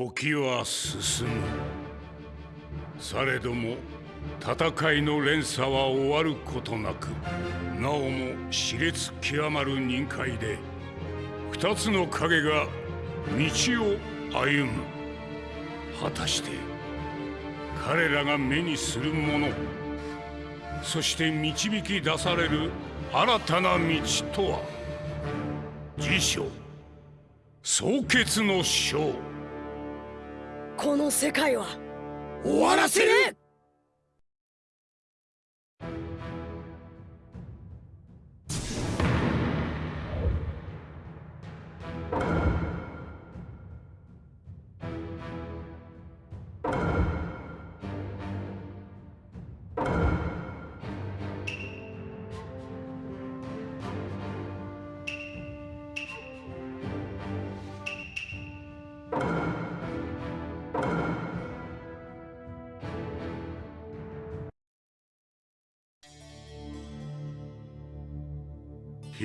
時は進む。されども戦いの連鎖は終わることなくなおも熾烈極まる任界で二つの影が道を歩む。果たして彼らが目にするものそして導き出される新たな道とは。辞書。総決の章この世界は。終わらせる！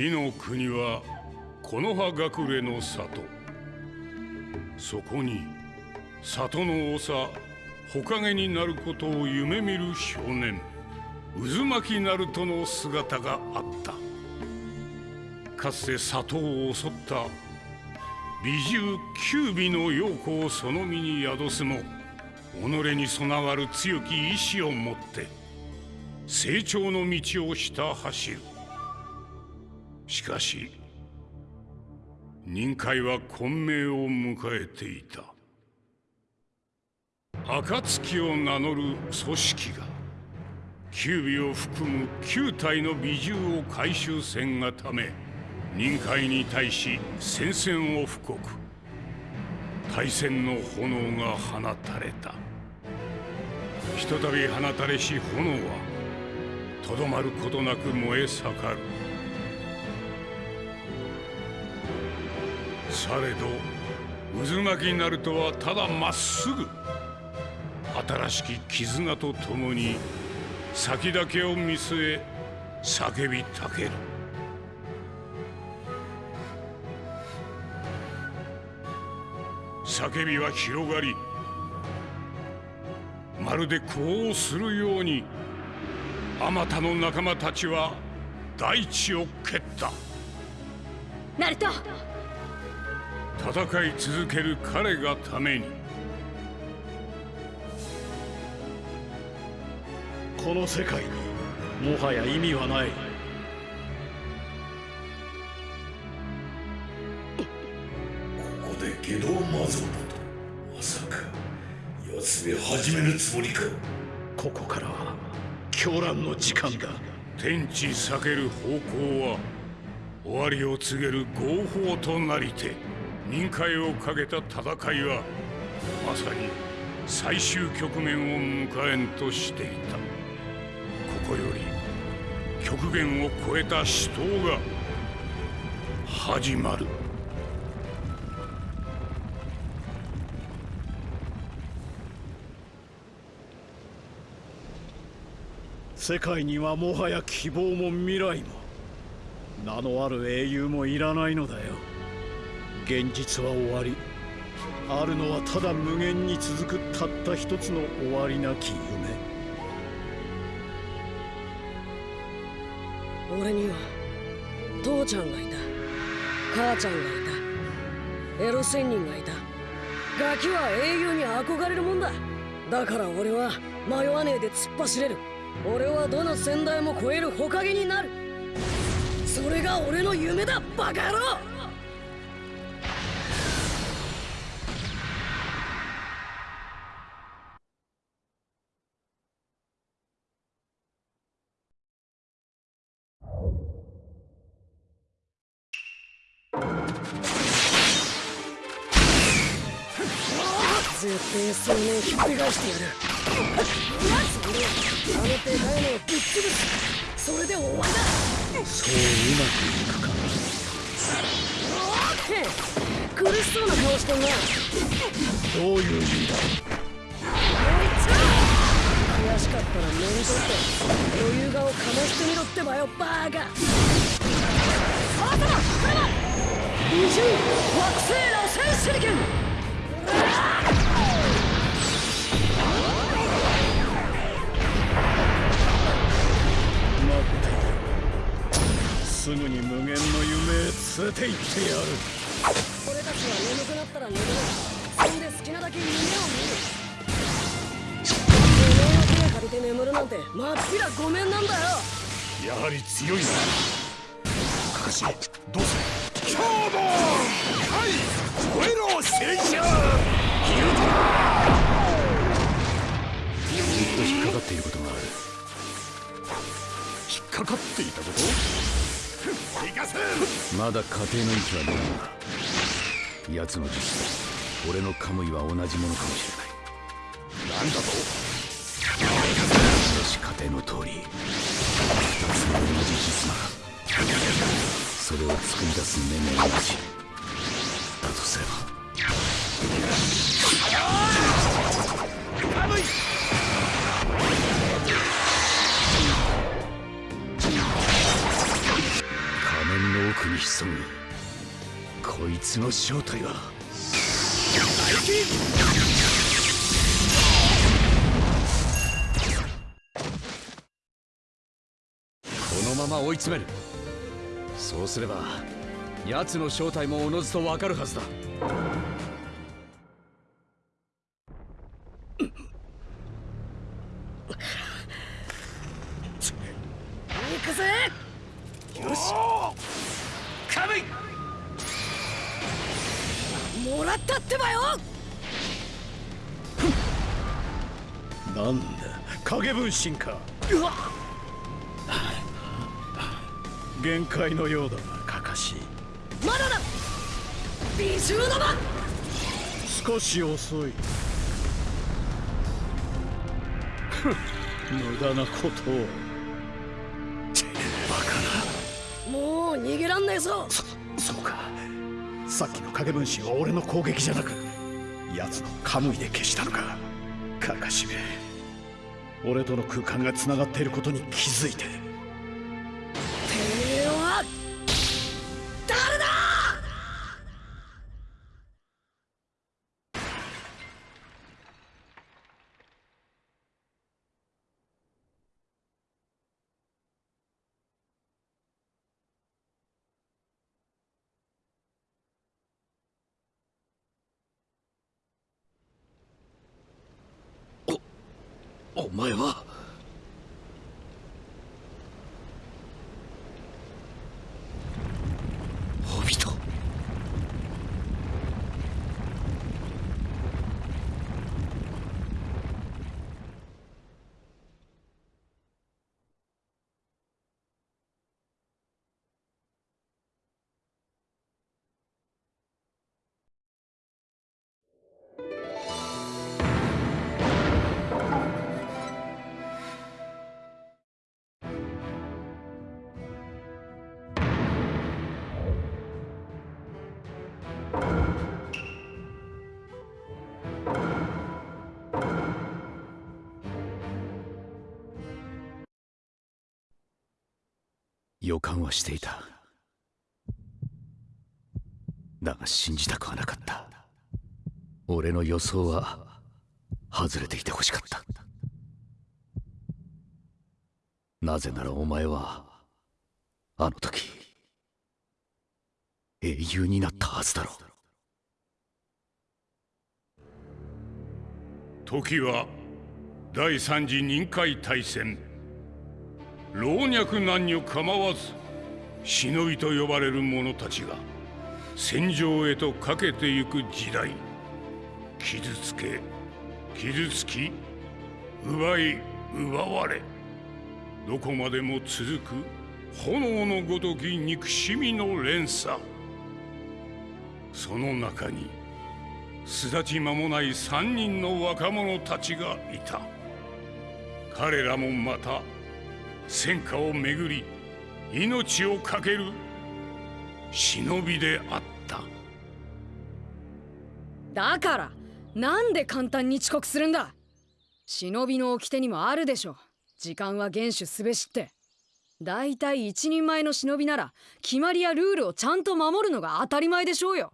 の国は木の葉隠れの里。そこに里の長火影になることを夢見る少年渦巻鳴門の姿があった。かつて里を襲った美獣九尾の陽子をその身に宿すも己に備わる強き意志を持って成長の道をひた走る。しかし任界は混迷を迎えていた。暁を名乗る組織が九尾を含む9体の美獣を回収せんがため任界に対し宣戦を布告。大戦の炎が放たれた。ひとたび放たれし炎はとどまることなく燃え盛る。されど渦巻きになるとはただまっすぐ。新しき絆とともに先だけを見据え叫びたける。叫びは広がりまるで呼応するようにあまたの仲間たちは大地を蹴った。ナルト戦い続ける彼がために。この世界にもはや意味はない。ここで下道魔像だとまさか奴め始めるつもりか。ここからは狂乱の時間だ天地避ける方向は終わりを告げる合法となりて任界をかけた戦いはまさに最終局面を迎えんとしていた。ここより極限を超えた死闘が始まる。世界にはもはや希望も未来も名のある英雄もいらないのだよ。現実は終わりあるのはただ無限に続くたった一つの終わりなき夢。俺には父ちゃんがいた。母ちゃんがいた。エロ仙人がいた。ガキは英雄に憧れるもんだ。だから俺は迷わねえで突っ走れる。俺はどの先代も超える火影になる。それが俺の夢だバカ野郎！絶対数年ひっくり返してやる。それあのでかいのをぶっ潰すそれで終わりだそううまくいくか苦しそうな顔してんなどういう意味だ。悔しかったら面取って余裕顔かましてみろってばよバーカあ頭来るな二重惑星の戦手裏剣すぐに無限の夢へ連れて行ってやる。俺たちは眠くなったら眠るそんで好きなだけ夢を見る。お前の手借りて眠るなんてまっぴらごめんなんだよ。やはり強いなかかしどうする今日もはい燃えろ戦車ずっと引っかかっていることがある。引っかかっていたこと？まだ家庭の位置はないが奴の術と俺のカムイは同じものかもしれない。なんだと？しかし家庭の通り。2つの同じ実魔それを作り出す目も同じつの正体は？このまま追い詰める。そうすれば奴の正体もおのずとわかるはずだ。影分身かうわ限界のようだなカカシ。まだだ。美獣の間少し遅い。無駄なことを。もう逃げらんねえぞ。そうか。さっきの影分身は俺の攻撃じゃなく奴のカムイで消したのか。カカシめ俺との空間がつながっていることに気づいて。予感はしていた。だが信じたくはなかった。俺の予想は外れていてほしかった。なぜならお前はあの時英雄になったはずだろう。時は第三次任海大戦。老若男女構わず忍びと呼ばれる者たちが戦場へとかけてゆく時代傷つけ傷つき奪い奪われどこまでも続く炎のごとき憎しみの連鎖。その中に巣立ち間もない三人の若者たちがいた。彼らもまた戦火をめぐり命を懸ける忍びであった。だからなんで簡単に遅刻するんだ？忍びの掟にもあるでしょ時間は厳守すべしって。だいたい一人前の忍びなら決まりやルールをちゃんと守るのが当たり前でしょうよ。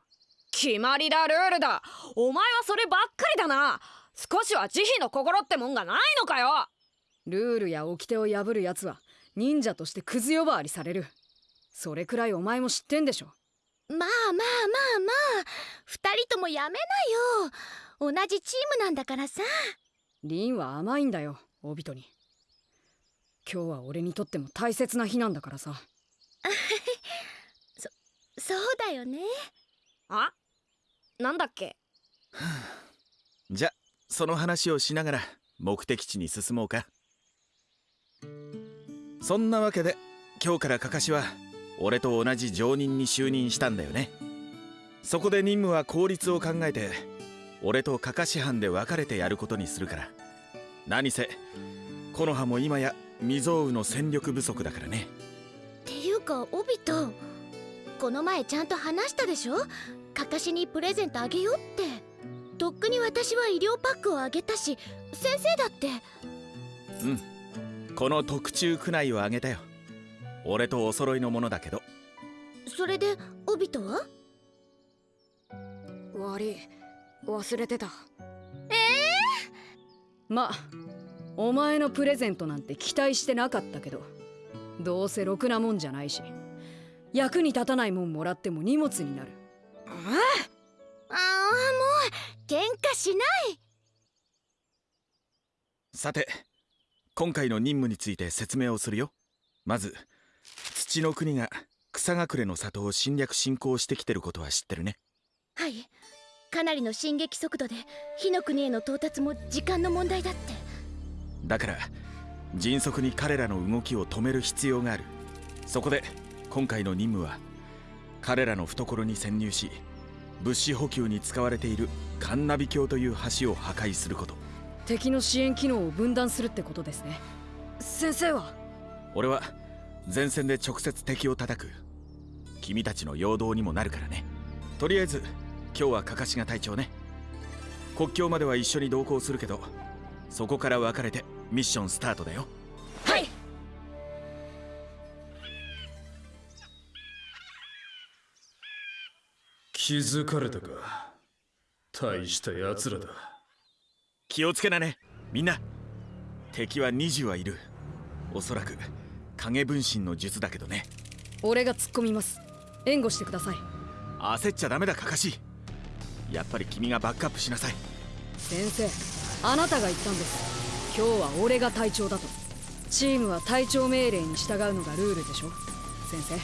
決まりだルールだ。お前はそればっかりだな。少しは慈悲の心ってもんがないのかよルールや掟を破るやつは忍者としてクズ呼ばわりされる。それくらいお前も知ってんでしょ。まあまあまあまあ。二人ともやめなよ。同じチームなんだからさ。リンは甘いんだよオビトに。今日は俺にとっても大切な日なんだからさ。そうだよね。あ？なんだっけ？じゃその話をしながら目的地に進もうかそんなわけで今日からカカシは俺と同じ常任に就任したんだよね。そこで任務は効率を考えて俺とカカシ班で分かれてやることにするから。何せ木の葉も今や未曾有の戦力不足だからね。っていうかオビトこの前ちゃんと話したでしょ？かかしにプレゼントあげようって。とっくに私は医療パックをあげたし先生だって。うんこの特注区内をあげたよ。俺とお揃いのものだけど。それでオビトは？悪い。忘れてた。ええまあお前のプレゼントなんて期待してなかったけどどうせろくなもんじゃないし役に立たないもんもらっても荷物になる。ああもう喧嘩しない。さて今回の任務について説明をするよ。まず土の国が草隠れの里を侵略侵攻してきてることは知ってるね。はい。かなりの進撃速度で火の国への到達も時間の問題だって。だから迅速に彼らの動きを止める必要がある。そこで今回の任務は彼らの懐に潜入し物資補給に使われているカンナビ橋という橋を破壊すること敵の支援機能を分断するってことですね。先生は？俺は前線で直接敵を叩く。君たちの陽動にもなるからね。とりあえず今日はカカシが隊長ね。国境までは一緒に同行するけどそこから分かれてミッションスタートだよ。はい！気づかれたか？大した奴らだ気をつけなね。みんな。敵は20はいる。おそらく影分身の術だけどね。俺が突っ込みます。援護してください。焦っちゃダメだカカシ。やっぱり君がバックアップしなさい。先生あなたが言ったんです。今日は俺が隊長だと。チームは隊長命令に従うのがルールでしょ。先生。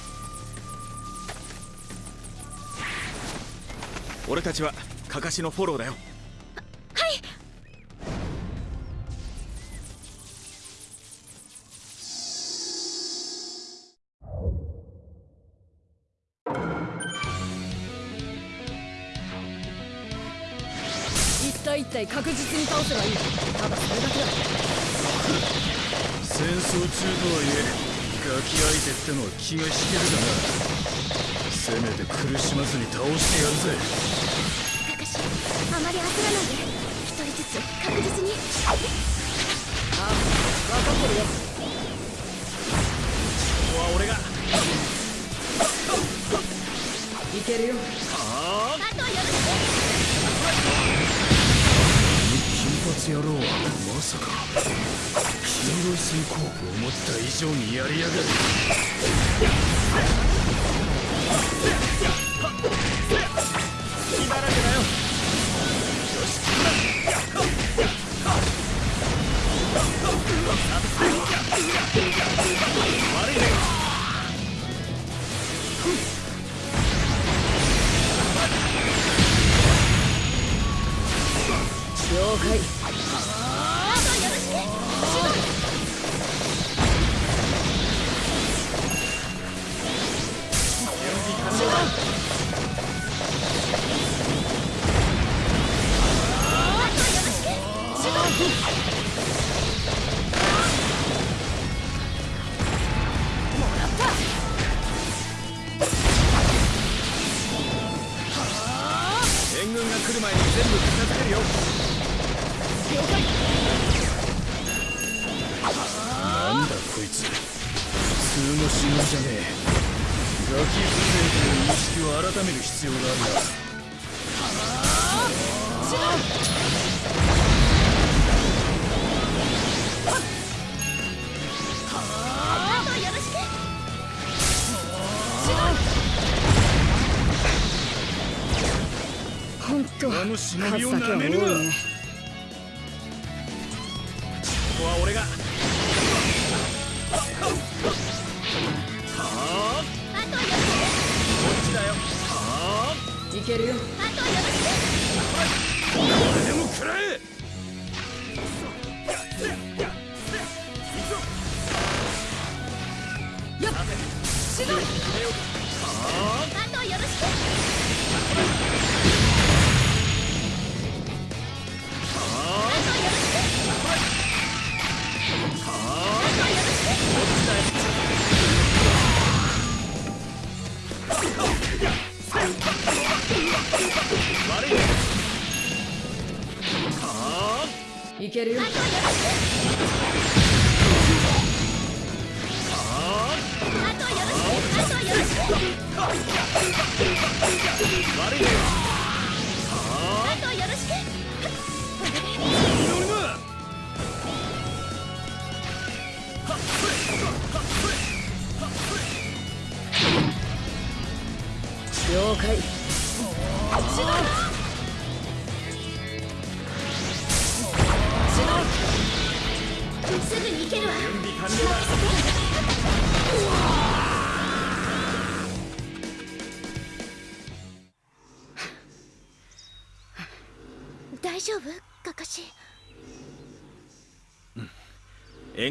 俺たちはカカシのフォローだよ体確実に倒せばいい。ただそれだけだ戦争中とはいえガキ相手ってのは気が引けるかな。せめて苦しまずに倒してやるぜ。かかしあまり焦らないで一人ずつ確実に。あ分かってるよ。ここは俺がいけるよ。あ？とよろしく金髪野郎はまさか。黄色い閃光思った以上にやりやがる。今だけだよ。了解通の死人じゃねえガキという識を改める必要があるなあの忍びをなめるな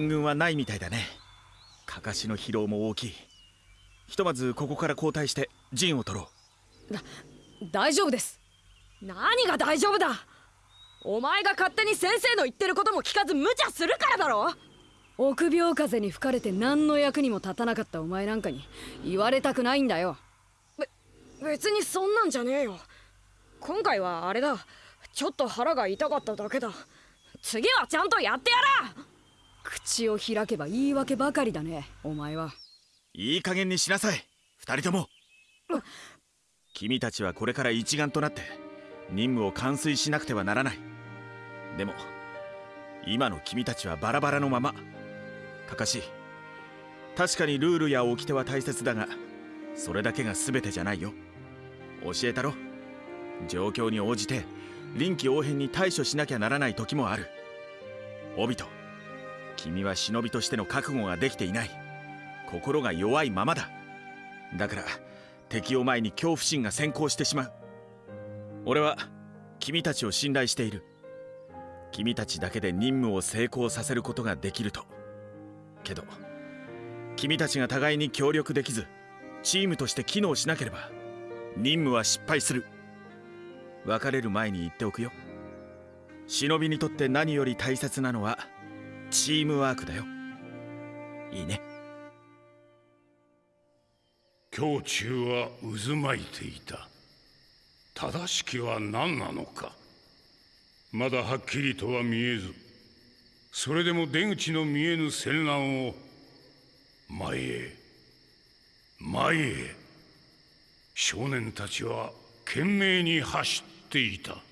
援軍はないみたいだね。かかしの疲労も大きい。ひとまずここから交代して陣を取ろ大丈夫です。何が大丈夫だ。お前が勝手に先生の言ってることも聞かず無茶するからだろ。臆病風に吹かれて何の役にも立たなかったお前なんかに言われたくないんだよ。別にそんなんじゃねえよ。今回はあれだ。ちょっと腹が痛かっただけだ。次はちゃんとやってやら口を開けば言い訳ばかりだねお前は。ういい加減にしなさい二人とも。君たちはこれから一丸となって任務を完遂しなくてはならない。でも今の君たちはバラバラのまま。かかし確かにルールや掟は大切だがそれだけが全てじゃないよ。教えたろ。状況に応じて臨機応変に対処しなきゃならない時もある。オビト君は忍びとしての覚悟ができていない。心が弱いままだ。だから敵を前に恐怖心が先行してしまう。俺は君たちを信頼している。君たちだけで任務を成功させることができると。けど君たちが互いに協力できずチームとして機能しなければ任務は失敗する。別れる前に言っておくよ。忍びにとって何より大切なのはチームワークだよ。いいね。胸中は渦巻いていた。正しきは何なのか。まだはっきりとは見えず。それでも出口の見えぬ戦乱を前へ前へ。少年たちは懸命に走っていた。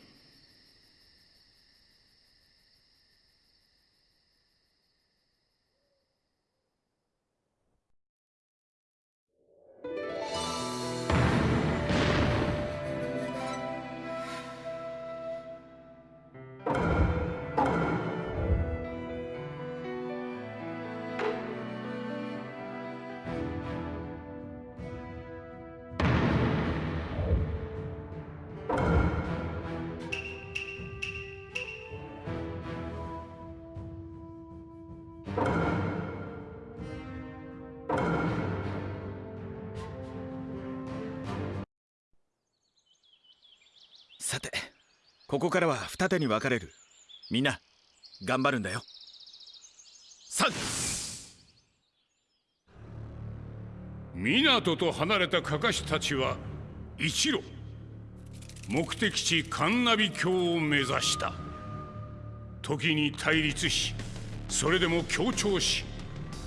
ここからは二手に分かれる。みんな頑張るんだよ。さ港と離れたカカシたちは一路。目的地カンナビ峡を目指した。時に対立しそれでも協調し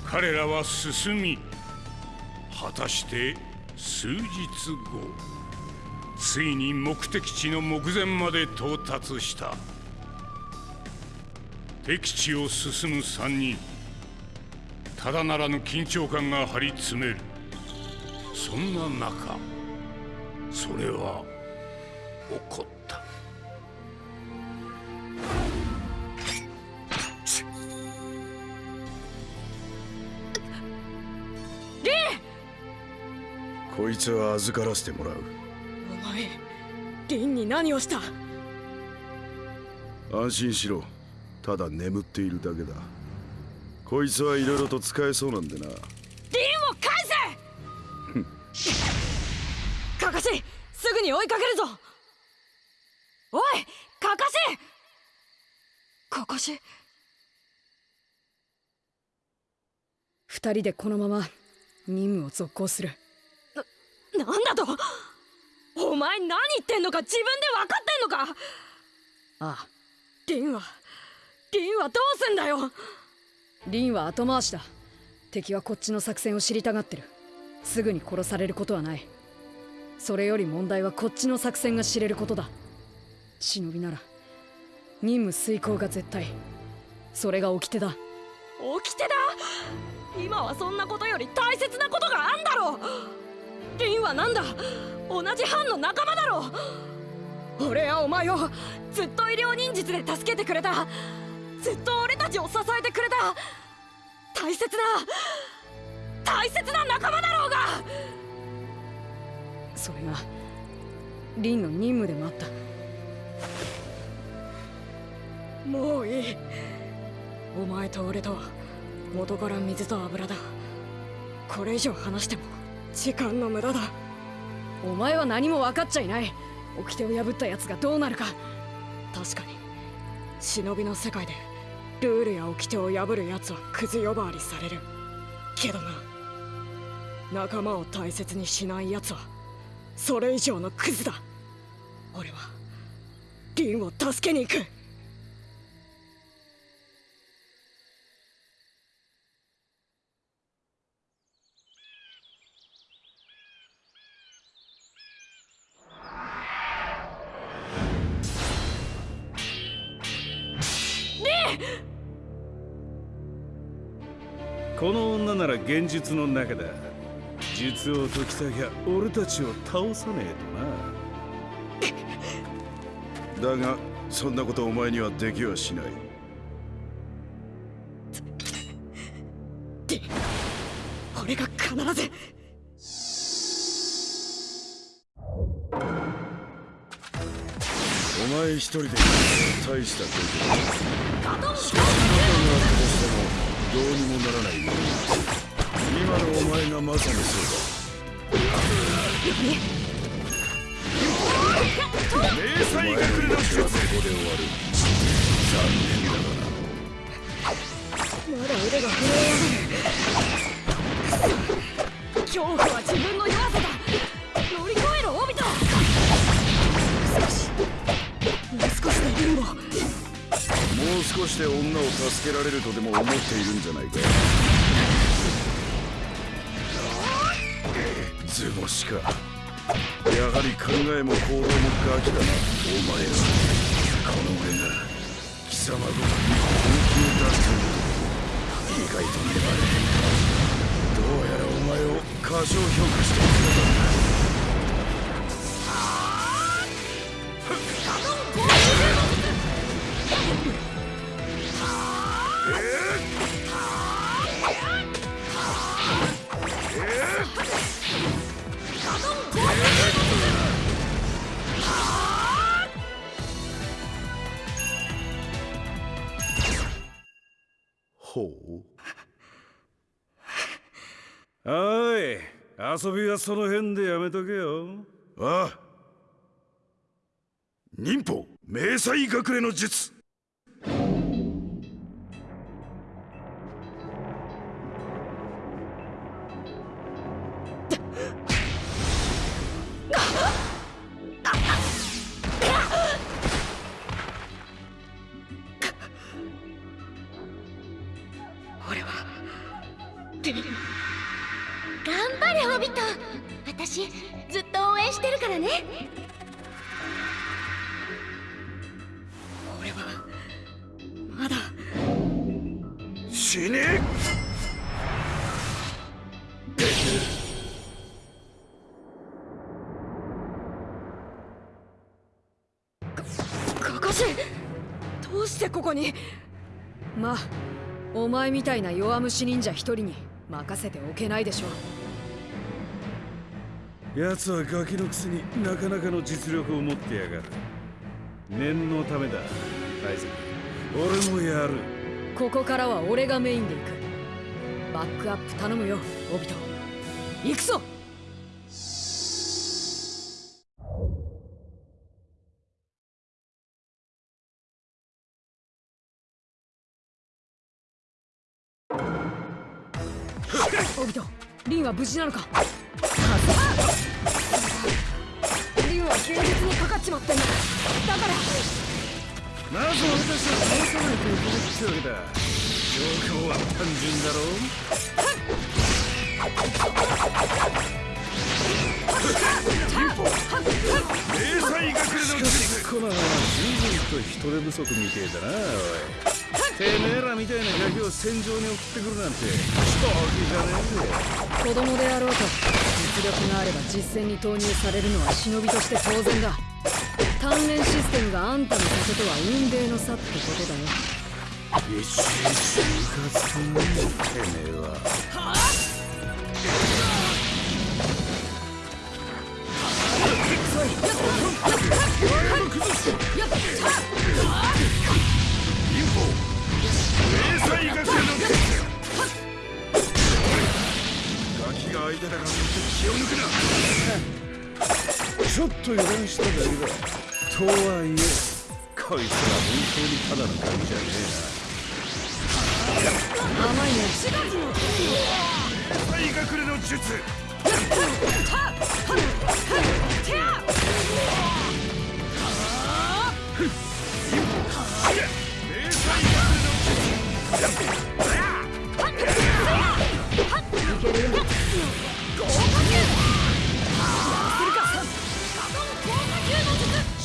彼らは進み果たして数日後。ついに目的地の目前まで到達した。敵地を進む3人。ただならぬ緊張感が張り詰める。そんな中それは起こった。こいつは預からせてもらう。リンに何をした？安心しろ。ただ眠っているだけだ。こいつはいろいろと使えそうなんでな。リンを返せ！カカシすぐに追いかけるぞ！おいカカシカカシ二人でこのまま任務を続行する。なんだとお前何言ってんのか自分で分かってんのか。ああ。リンはリンはどうすんだよ。リンは後回しだ。敵はこっちの作戦を知りたがってる。すぐに殺されることはない。それより問題はこっちの作戦が知れることだ。忍びなら任務遂行が絶対。それが掟だ。掟だ？今はそんなことより大切なことがあんだろ。リンはなんだ？同じ班の仲間だろ俺はお前をずっと医療忍術で助けてくれた。ずっと俺たちを支えてくれた。大切な大切な仲間だろうが。それがリンの任務でもあった。もういい。お前と俺とは元から水と油だ。これ以上話しても時間の無駄だ。お前は何も分かっちゃいない。掟を破った奴がどうなるか。確かに忍びの世界でルールや掟を破る奴はクズ呼ばわりされる。けどな仲間を大切にしない奴はそれ以上のクズだ。俺はリンを助けに行く。この女なら現実の中だ。術を解きたきゃ俺たちを倒さねえとな。だがそんなことお前にはできはしない。俺が必ず。お前一人で大したことだどうにもならない今のお前がまさにそうだ迷彩が来るの術。ここで終わる残念だがなまだ腕が震え上がる恐怖は自分の弱さだ。乗り越えろオビト少し。もう少しでリンボもう少しで女を助けられるとでも思っているんじゃないか。図星か。やはり考えも行動もガキだな。お前らこの俺が。貴様ごとに本気を出している意外と粘れ。ていたどうやらお前を過小評価しているのだ。ほう。おい遊びはその辺でやめとけよ。ああ。忍法迷彩隠れの術。たいな弱虫忍者一人に任せておけないでしょ奴はガキのくせになかなかの実力を持ってやがる。念のためだ大イ俺もやる。ここからは俺がメインで行く。バックアップ頼むよオビト。行くぞは無事なのか？リンは現実にかかっちまってんだだから。まず俺たちは倒さないといけないってわけだ。状況は単純だろ迷彩隠れのしかこの随分と人手不足みてえだなおいてめえらみたいなガキを戦場に送ってくるなんて正気じゃねえぜ子供であろうと実力があれば実戦に投入されるのは忍びとして当然だ。鍛錬システムがあんたのことは運命の差ってことだよ。いちいちムカつくなてめえは迷抜くなちょっと油断しただけだとはいえこいつら本当にただのガキじゃね甘いねえな迷彩隠れの術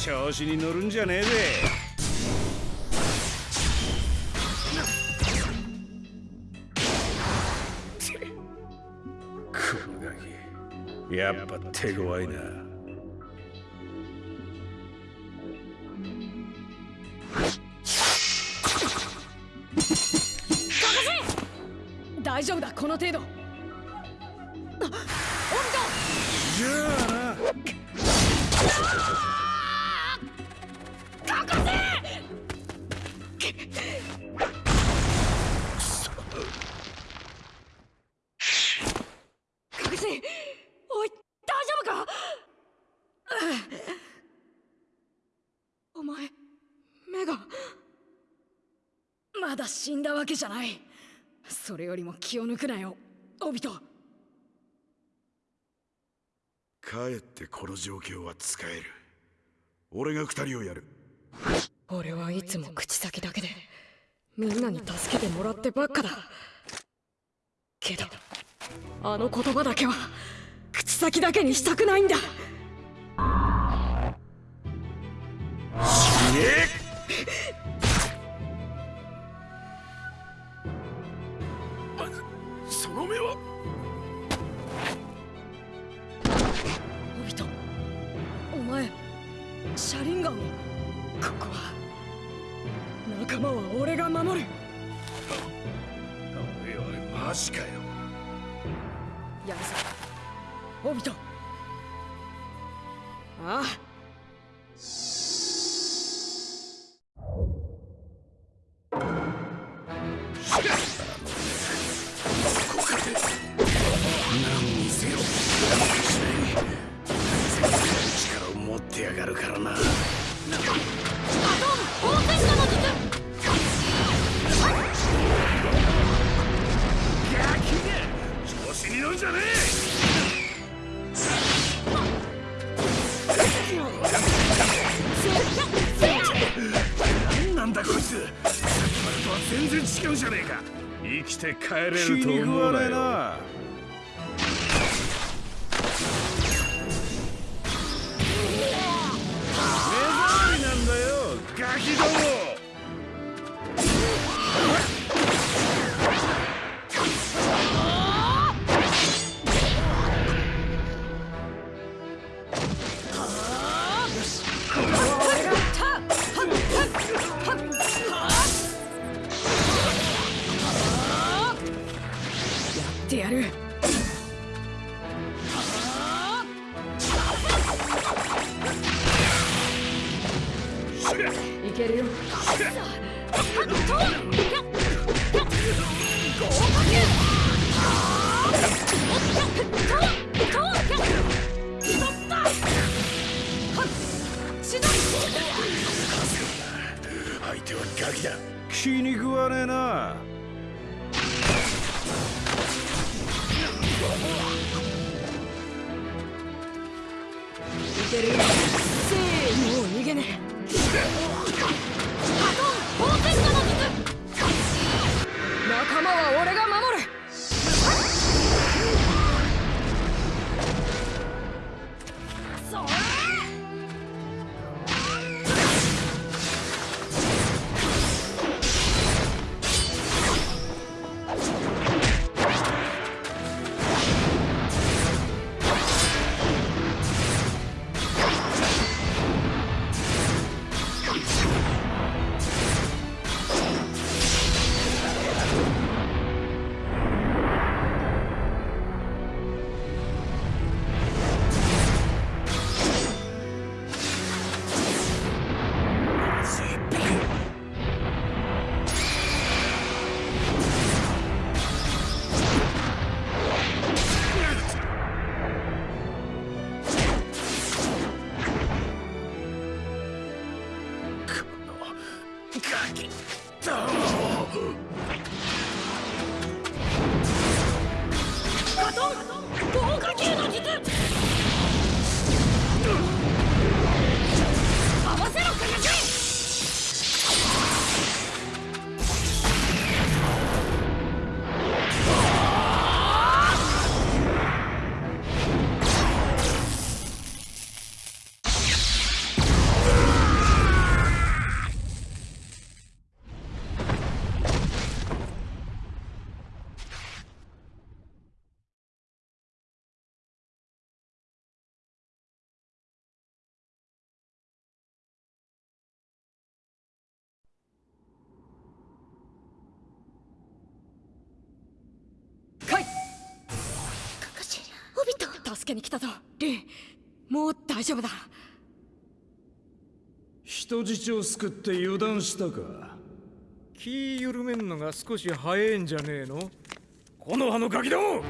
調子に乗るんじゃねえぜ。やっぱ手強いな。大丈夫だこの程度まだ死んだわけじゃない。それよりも気を抜くなよオビトかえってこの状況は使える。俺が二人をやる。俺はいつも口先だけでみんなに助けてもらってばっかだ。けどあの言葉だけは口先だけにしたくないんだ。死ね車輪ガンをここは。仲間は俺が守る。おいおいマジかよ。やるぞ。オビト。ああなんだこいつ。さっきまでとは全然違うじゃねえか。生きて帰れると思うなよ。助けに来たぞ。リンもう大丈夫だ。人質を救って油断したか。気緩めんのが少し早いんじゃねえの？この葉のガキども！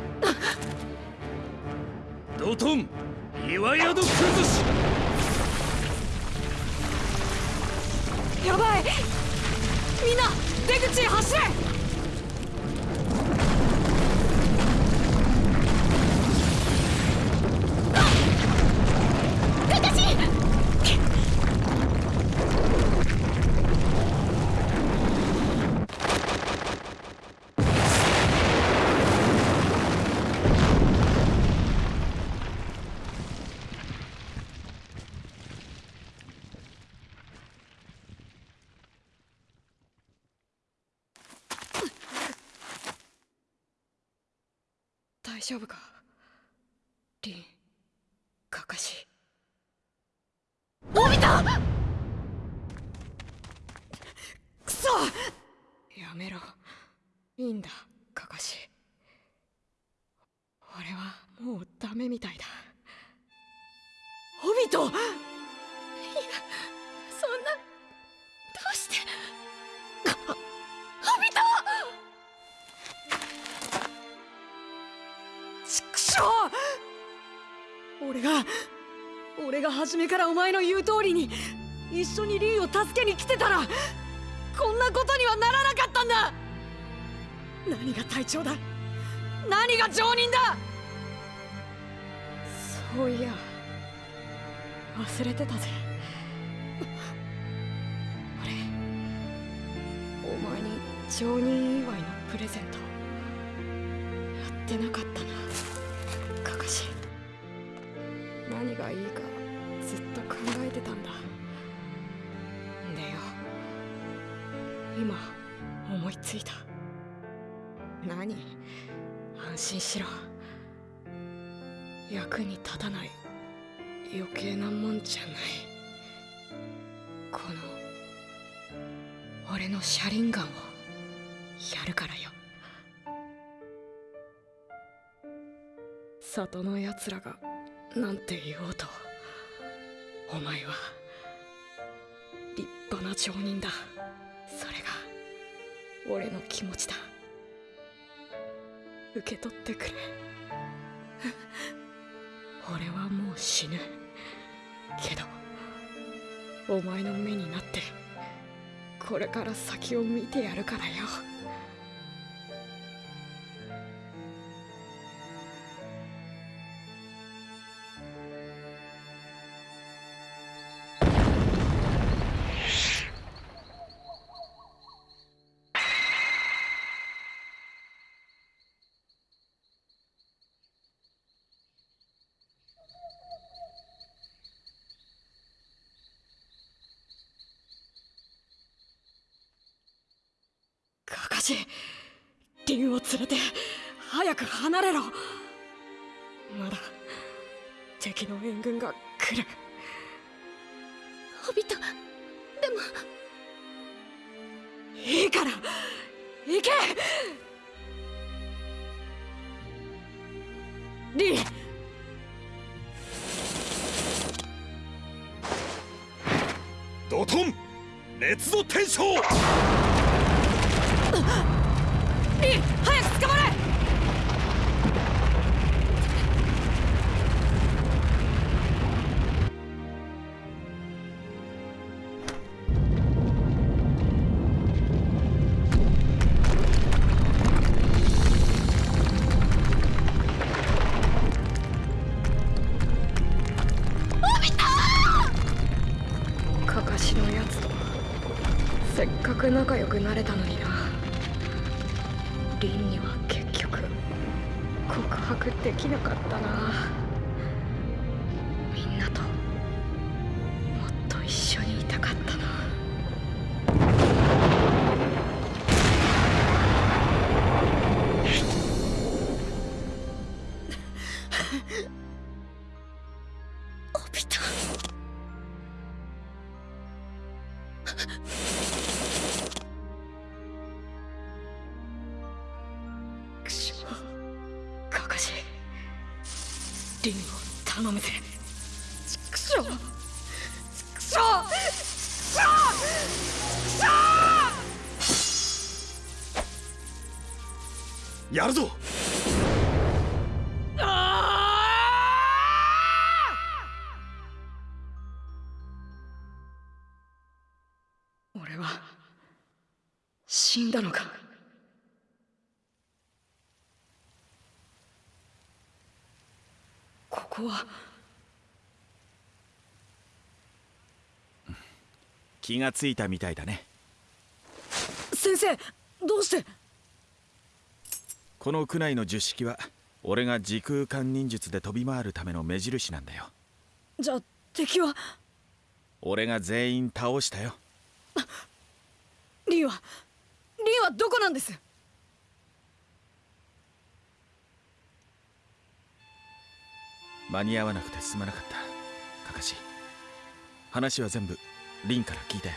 ドトン岩宿崩し！やばい！みんな出口へ走れ丈夫か？リンカカシ。オビトくそ！やめろ。いいんだカカシ。俺はもうダメみたいだ。オビト俺が俺が初めからお前の言う通りに一緒にリンを助けに来てたらこんなことにはならなかったんだ。何が隊長だ？何が常人だ？そういや忘れてたぜ。俺お前に常人祝いのプレゼントやってなかったなカカシ。何がいいかずっと考えてたんだ。でよ。今思いついた。何？安心しろ。役に立たない。余計なもんじゃない。この俺の車輪ガンを。やるからよ。里のやつらがなんて言おうとお前は立派な町人だ。それが俺の気持ちだ。受け取ってくれ。俺はもう死ぬ。けどお前の目になってこれから先を見てやるからよ。離れろ。ここは気がついたみたいだね。先生どうして？この区内の十式は俺が時空間忍術で飛び回るための目印なんだよ。じゃあ敵は？俺が全員倒したよ。リンはリンはどこなんです？間に合わなくてすまなかった。カカシ話は全部リンから聞いたよ。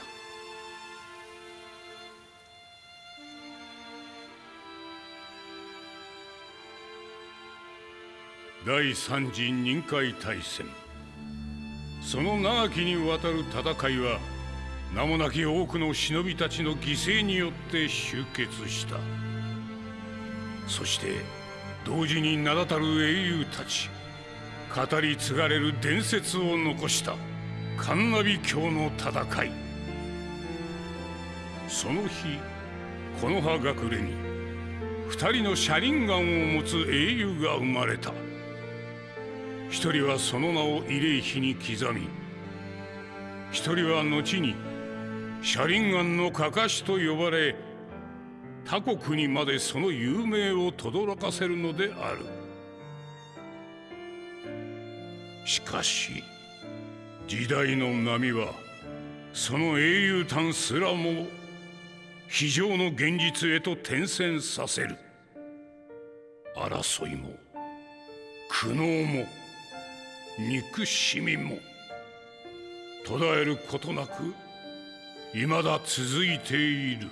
第三次任海大戦。その長きにわたる戦いは名もなき多くの忍びたちの犠牲によって終結した。そして同時に名だたる英雄たち。語り継がれる伝説を残した。カンナビ教の戦い。その日木の葉隠れに二人の車輪ガンを持つ英雄が生まれた。一人はその名を慰霊碑に刻み一人は後に車輪ガンのかかしと呼ばれ他国にまでその有名を轟かせるのである。しかし時代の波はその英雄譚すらも非常の現実へと転戦させる。争いも苦悩も憎しみも途絶えることなく未だ続いている。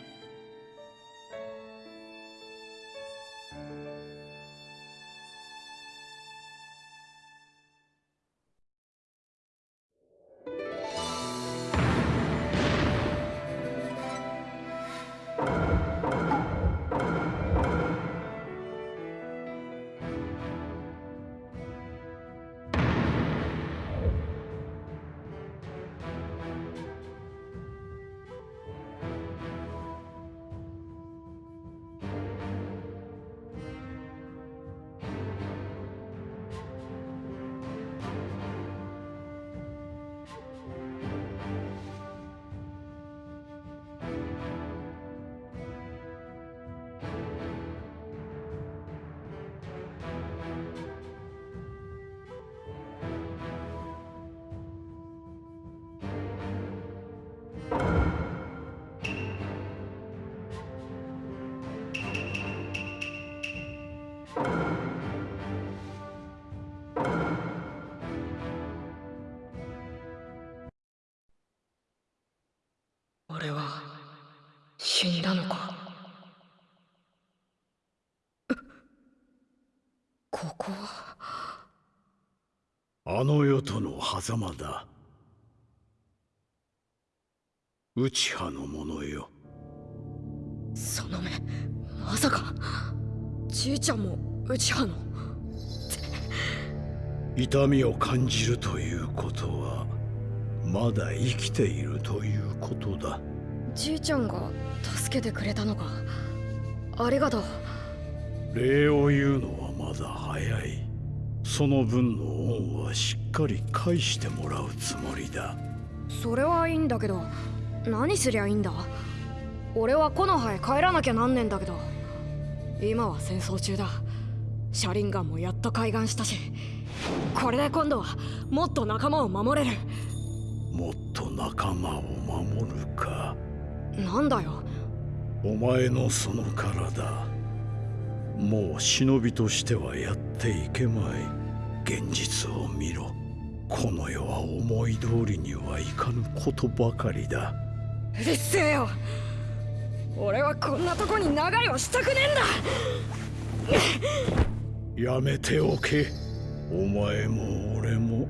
あの世との狭間だ。内派の者よ。その目まさか。じいちゃんも内派の。痛みを感じるということはまだ生きているということだ。じいちゃんが助けてくれたのか。ありがとう礼を言うのはまだ早いその分の恩はしっかり返してもらうつもりだ。それはいいんだけど何すりゃいいんだ？俺は木の葉へ帰らなきゃなんねんだけど。今は戦争中だ。車輪ガンもやっと開眼したし。これで今度はもっと仲間を守れる。もっと仲間を守るか。なんだよ。お前のその体もう忍びとしてはやっていけまい。現実を見ろ。この世は思い通りにはいかぬことばかりだ。うるせえよ。俺はこんなとこに流れをしたくねえんだ。やめておけ。お前も俺も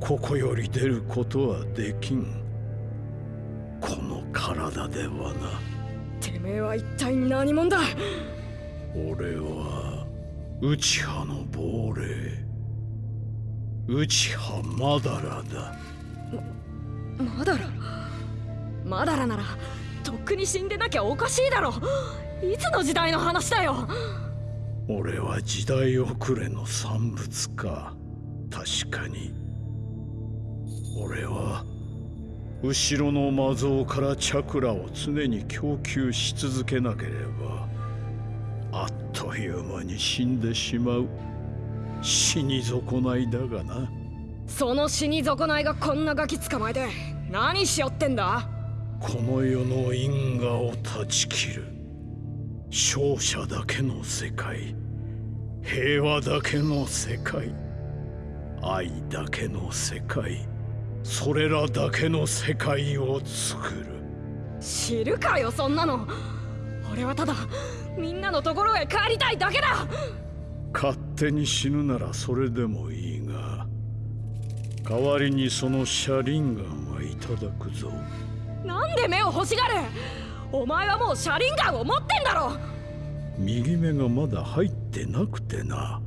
ここより出ることはできん。この体ではな。てめえは一体何者だ俺は内派の亡霊。内派マダラだ。まマダラ？マダラならとっくに死んでなきゃおかしいだろ。いつの時代の話だよ？俺は時代遅れの産物か。確かに。俺は後ろの魔像からチャクラを常に供給し続けなければあっという間に死んでしまう。死に損ないだがな。その死に損ないがこんなガキ捕まえて何しよってんだ？この世の因果を断ち切る。勝者だけの世界。平和だけの世界。愛だけの世界。それらだけの世界を作る。知るかよそんなの。俺はただみんなのところへ帰りたいだけだ。勝手に死ぬならそれでもいいが代わりにその車輪ガンはいただくぞ。なんで目を欲しがる？お前はもう車輪ガンを持ってんだろ。右目がまだ入ってなくてな。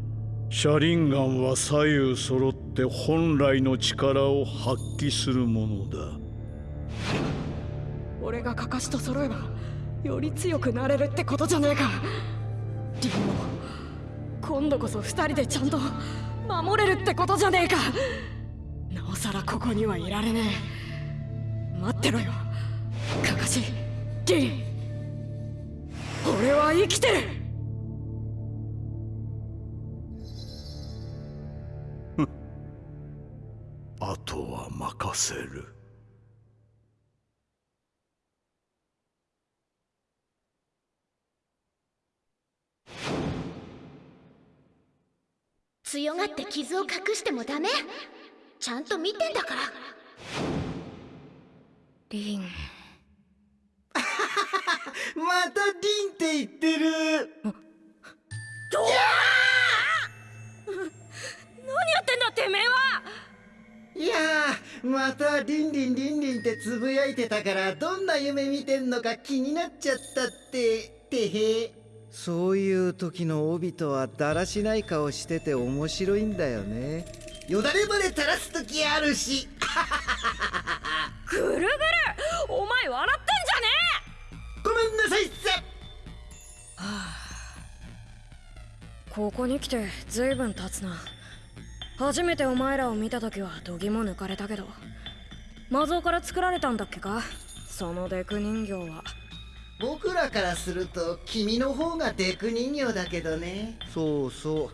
車輪ガンは左右揃って本来の力を発揮するものだ。俺がカカシと揃えばより強くなれるってことじゃねえか。リンも今度こそ二人でちゃんと守れるってことじゃねえか。なおさらここにはいられねえ。待ってろよ。カカシリ。ン俺は生きてる。あとは任せる。強がって傷を隠してもダメ。ちゃんと見てんだから。リン。またリンって言ってる。何やってんだてめえは！いやーまたリンリンリンリンってつぶやいてたからどんな夢見てんのか気になっちゃったっててへそういう時の帯とはだらしない顔してて面白いんだよね。よだれまで垂らす時あるし。ぐるぐる。お前笑ってんじゃねごめんなさいっす。はあ。ここに来て随分経つな。初めてお前らを見た時は度肝抜かれたけど。魔像から作られたんだっけか？そのデク人形は僕らからすると君の方がデク人形だけどね。そうそう。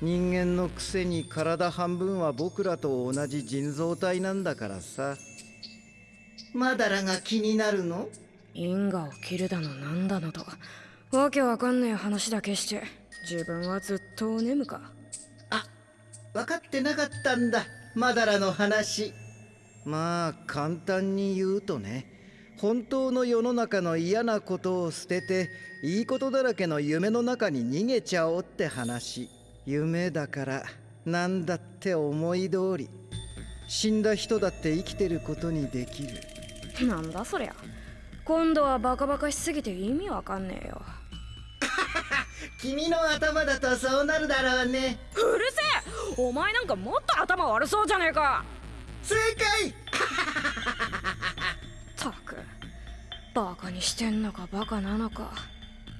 人間のくせに体半分は僕らと同じ人造体なんだからさ。マダラが気になるの？因果を切るだのなんだのと。わけわかんねえ話だけして自分はずっとお眠か。分かってなかったんだ。マダラの話。まあ簡単に言うとね本当の世の中の嫌なことを捨てていいことだらけの夢の中に逃げちゃおうって話。夢だから何だって思い通り。死んだ人だって生きてることにできる。なんだそりゃ。今度はバカバカしすぎて意味わかんねえよ。君の頭だとそうなるだろうね。うるせえ。お前なんかもっと頭悪そうじゃねえか。正解。たくバカにしてんのかバカなのか。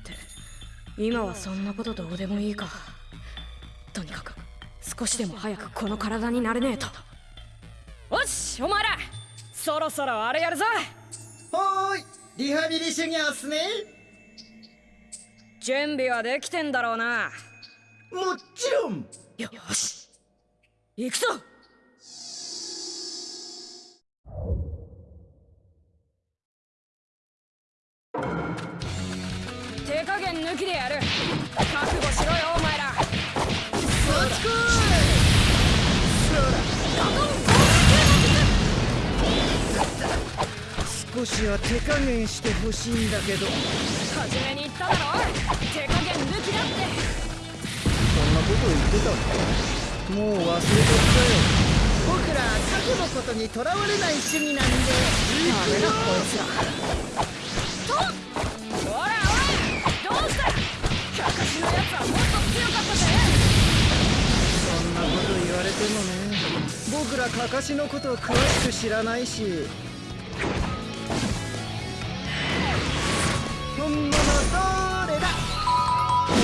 って。今はそんなことどうでもいいか。とにかく少しでも早くこの体になれねえと。よしお前ら。そろそろあれやるぞ。ほーいリハビリ修行っすね準備はできてんだろうな。もちろん。よし。行くぞ手加減抜きでやる。覚悟しろよお前ら。少しは手加減してほしいんだけど。初めに言っただろ。手加減抜きだって。そんなこと言ってたの？もう忘れちゃったよ。僕ら過去のことにとらわれない主義なんで。ダメだこいつられてもね。僕らかかしのこと詳しく知らないし。本物どれだ。おお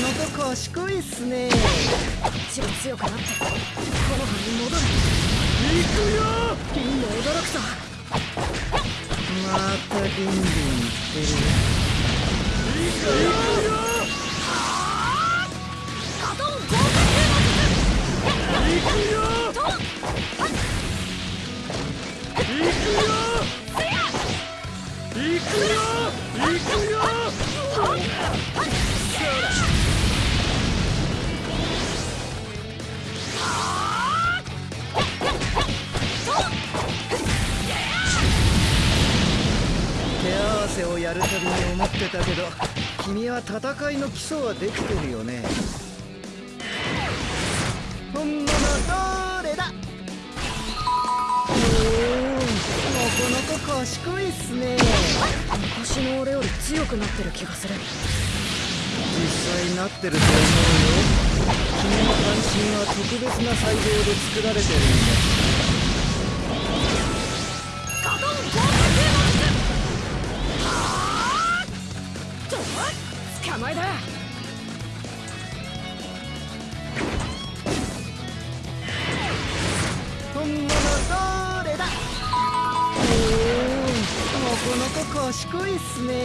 なかなか賢いっすね。こっちが強くなってこの葉に戻る。行くよ！リンも驚くぞ。またリンリン言ってる。行くよ手合わせをやるたびに思ってたけど君は戦いの基礎はできてるよね。どれだ？おおなかなか賢いっすね。昔の俺より強くなってる気がする。実際なってると思うよ。君の関心は特別な細胞で作られてるんだ。捕まえだおおなかなか賢いっすね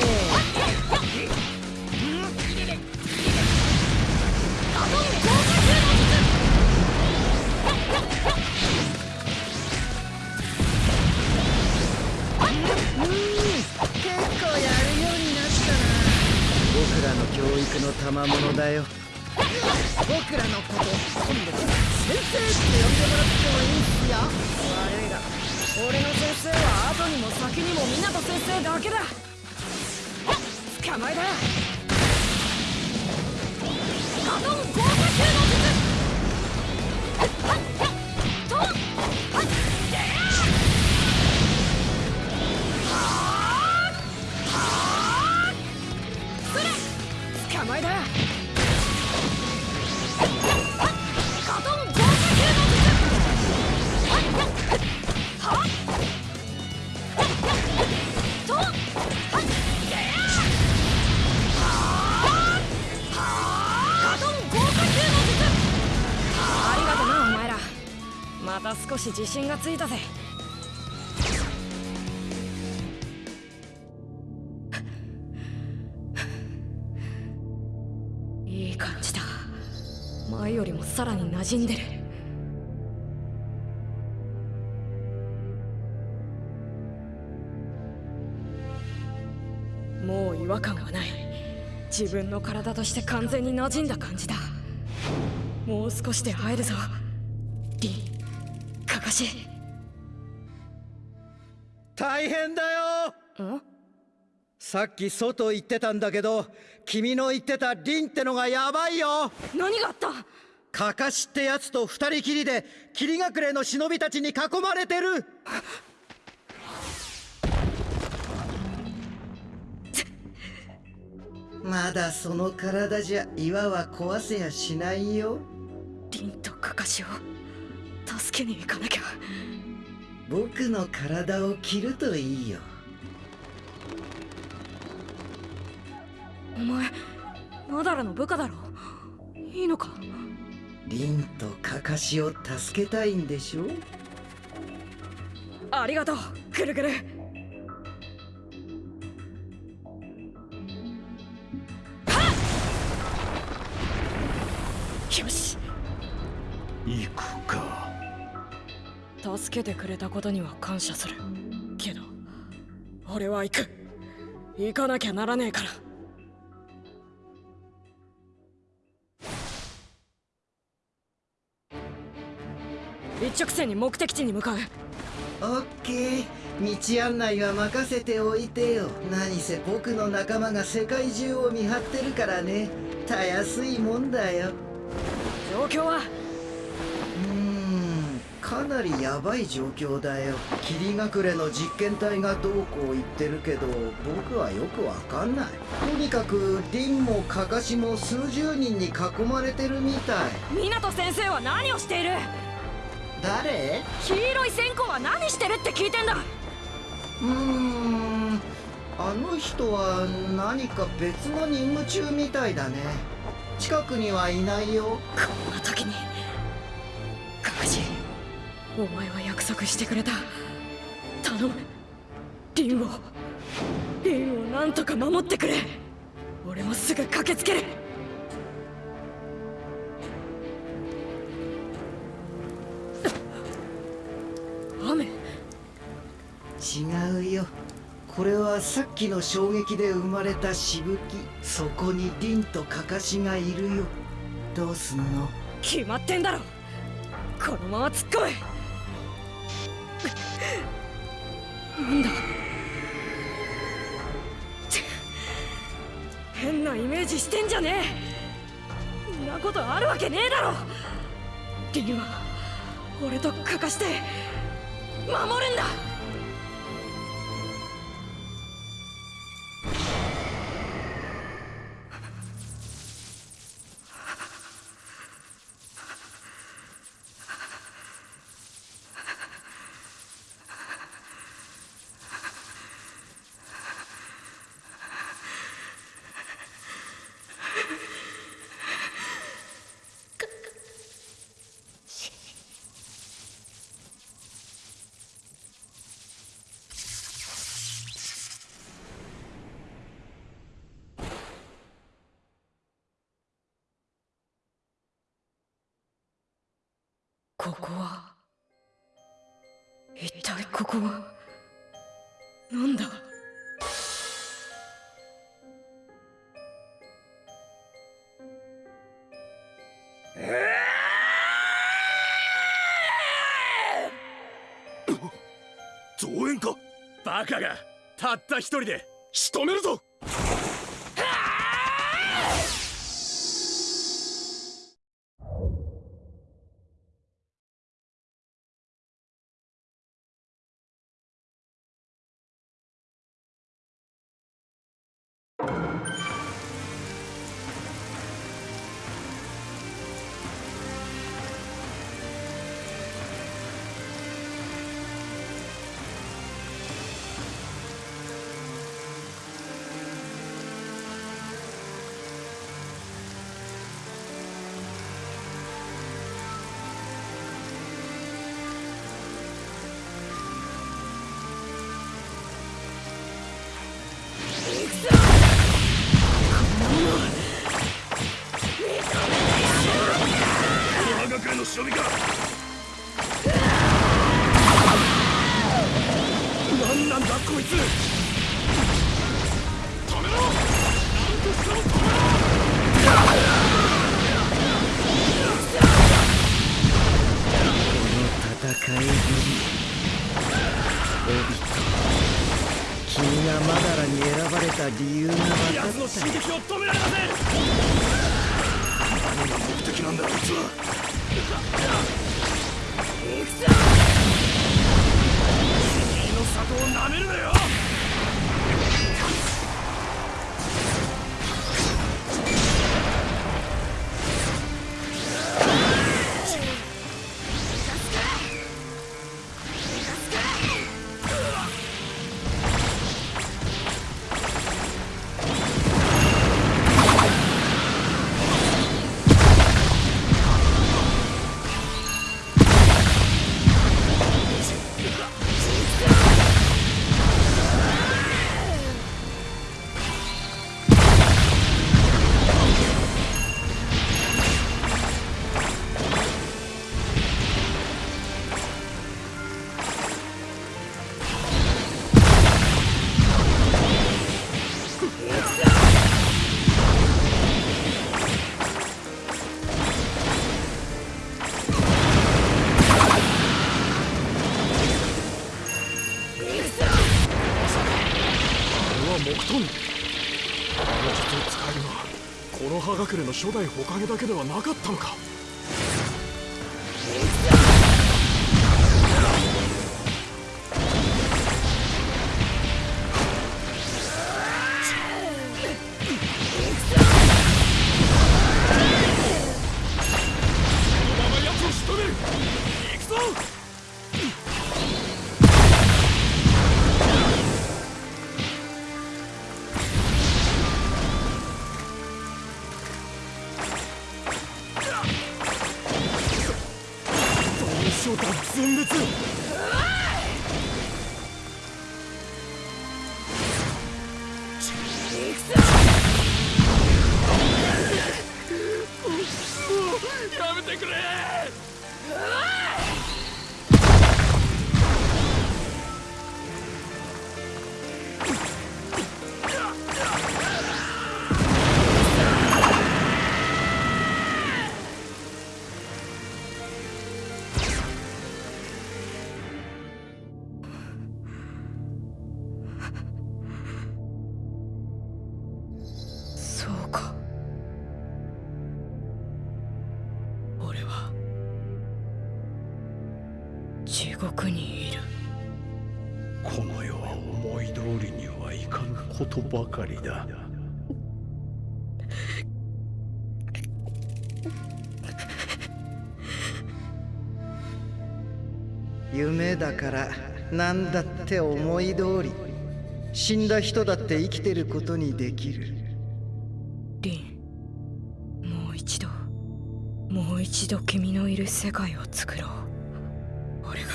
うん結構やるようになったな僕らの教育の賜物だよ僕らのこと今度から先生って呼んでもらってもいいっすよ悪いが俺の先生は後にも先にも湊先生だけだ。捕まえだ。ガトン豪華級の術。とはっではっそれ捕まえだ自信がついたぜ。いい感じだ。前よりもさらに馴染んでる。もう違和感はない。自分の体として完全に馴染んだ感じだ。もう少しで会えるぞ。リンかかし大変だよ。さっき外行ってたんだけど君の言ってたリンってのがヤバいよ。何があった？カカシってやつと二人きりで霧隠れの忍びたちに囲まれてる。まだその体じゃ岩は壊せやしないよ。リンとカカシを助けに行かなきゃ。僕の体を切るといいよ。お前マダラの部下だろ？いいのか？リンとカカシを助けたいんでしょ？ありがとうぐるぐる。よし。行くか助けてくれたことには感謝する。けど俺は行く。行かなきゃならねえから。一直線に目的地に向かう。オッケー。道案内は任せておいてよ。何せ僕の仲間が世界中を見張ってるからね。たやすいもんだよ。状況はかなりヤバい状況だよ。霧隠れの実験体がどうこう言ってるけど僕はよくわかんない。とにかくリンもカカシも数十人に囲まれてるみたい。湊先生は何をしている？誰？黄色い線香は何してるって聞いてんだ。うーん。あの人は何か別の任務中みたいだね。近くにはいないよ。こんな時にカカシお前は約束してくれた。頼む。リンをリンをなんとか守ってくれ。俺もすぐ駆けつける。雨。違うよ。これはさっきの衝撃で生まれたしぶき。そこにリンとカカシがいるよ。どうすんの？決まってんだろ。このまま突っ込めなんだ？変なイメージしてんじゃねえ。んなことあるわけねえだろ。リンは俺とかかして守るんだ。バカがたった一人で仕留めるぞ。進撃を止められませんの初代火影だけではなかったのか？だから何だって思い通り死んだ人だって生きてることにできる。リンもう一度もう一度君のいる世界を作ろう。俺が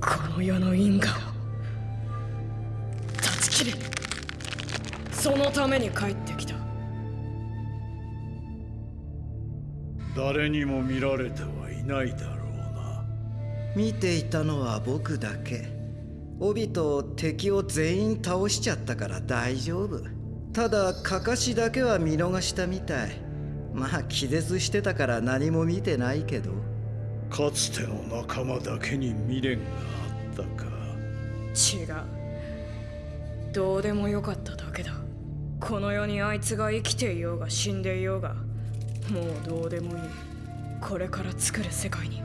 この世の因果を断ち切る。そのために帰ってきた。誰にも見られてはいないだろう。な見ていたのは僕だけ。帯と敵を全員倒しちゃったから大丈夫。ただカカシだけは見逃したみたい。まあ気絶してたから何も見てないけど。かつての仲間だけに未練があったか。違う。どうでもよかっただけだ。この世にあいつが生きていようが死んでいようが。もうどうでもいい。これから作る世界に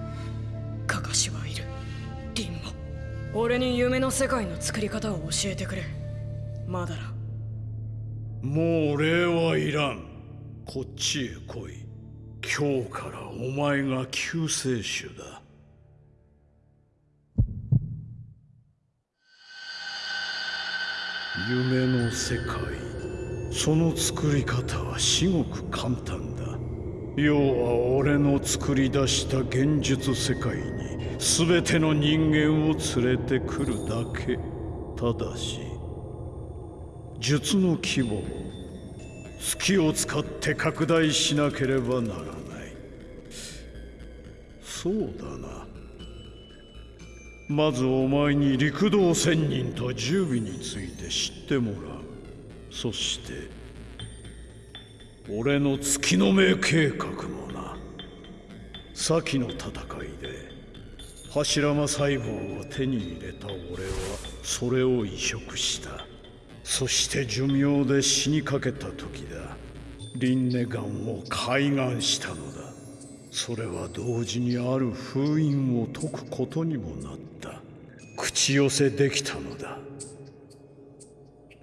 シはいる。リンも俺に夢の世界の作り方を教えてくれ。まだらもう礼はいらん。こっちへ来い。今日からお前が救世主だ。夢の世界。その作り方は至極簡単だ。要は俺の作り出した現実世界に。全ての人間を連れてくるだけ。ただし術の規模を月を使って拡大しなければならない。そうだな。まずお前に陸道仙人と十尾について知ってもらう。そして俺の月の目計画もな。先の戦いで。柱間細胞を手に入れた俺はそれを移植した。そして寿命で死にかけた時だ。リンネガンを開眼したのだ。それは同時にある封印を解くことにもなった。口寄せできたのだ。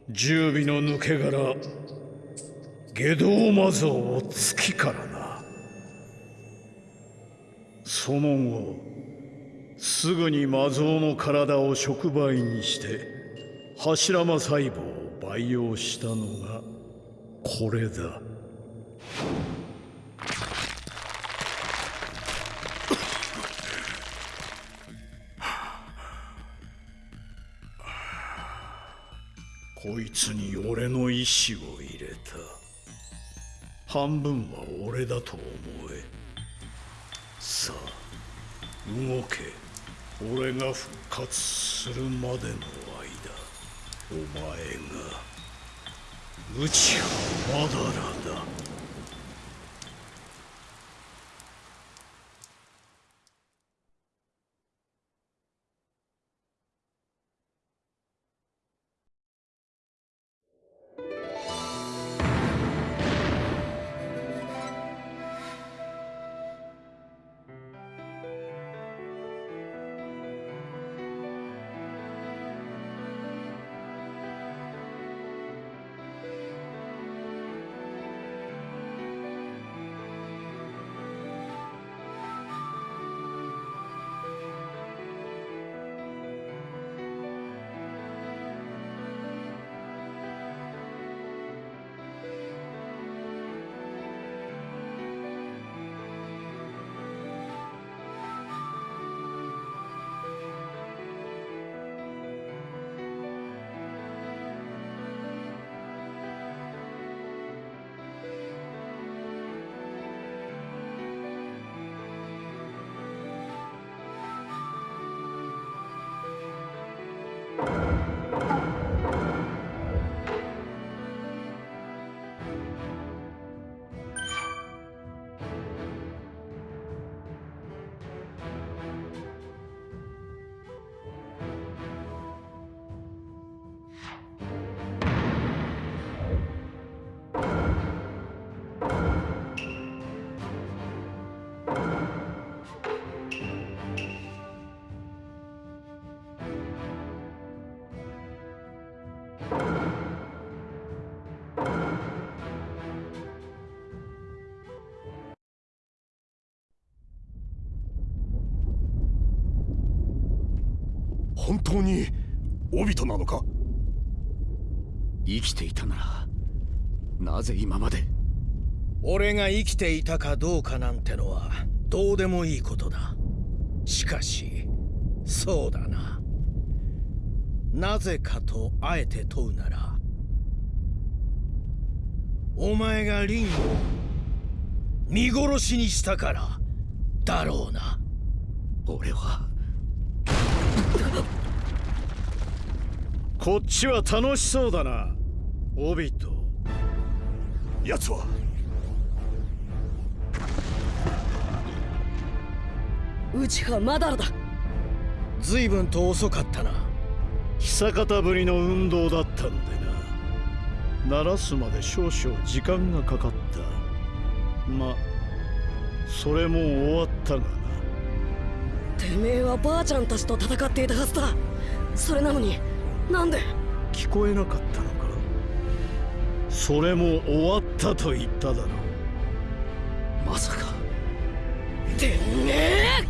十尾の抜け殻下道魔像を月からな。その後すぐに魔像の体を触媒にして柱間細胞を培養したのがこれだ。こいつに俺の意志を入れた。半分は俺だと思え。さあ動け。俺が復活するまでの間お前がうちはまだらだ。本当にオビトなのか？生きていたならなぜ今まで？俺が生きていたかどうかなんてのはどうでもいいことだ。しかしそうだな。なぜかとあえて問うならお前がリンを見殺しにしたからだろうな。俺はこっちは楽しそうだな。オビト。奴は。内葉まだらだ。随分と遅かったな。久方ぶりの運動だったのでな。鳴らすまで少々時間がかかった。まそれも終わったがな。てめえはばあちゃんたちと戦っていたはずだ。それなのになんで？聞こえなかったのか？それも終わったと言っただろう。まさか。てめえ！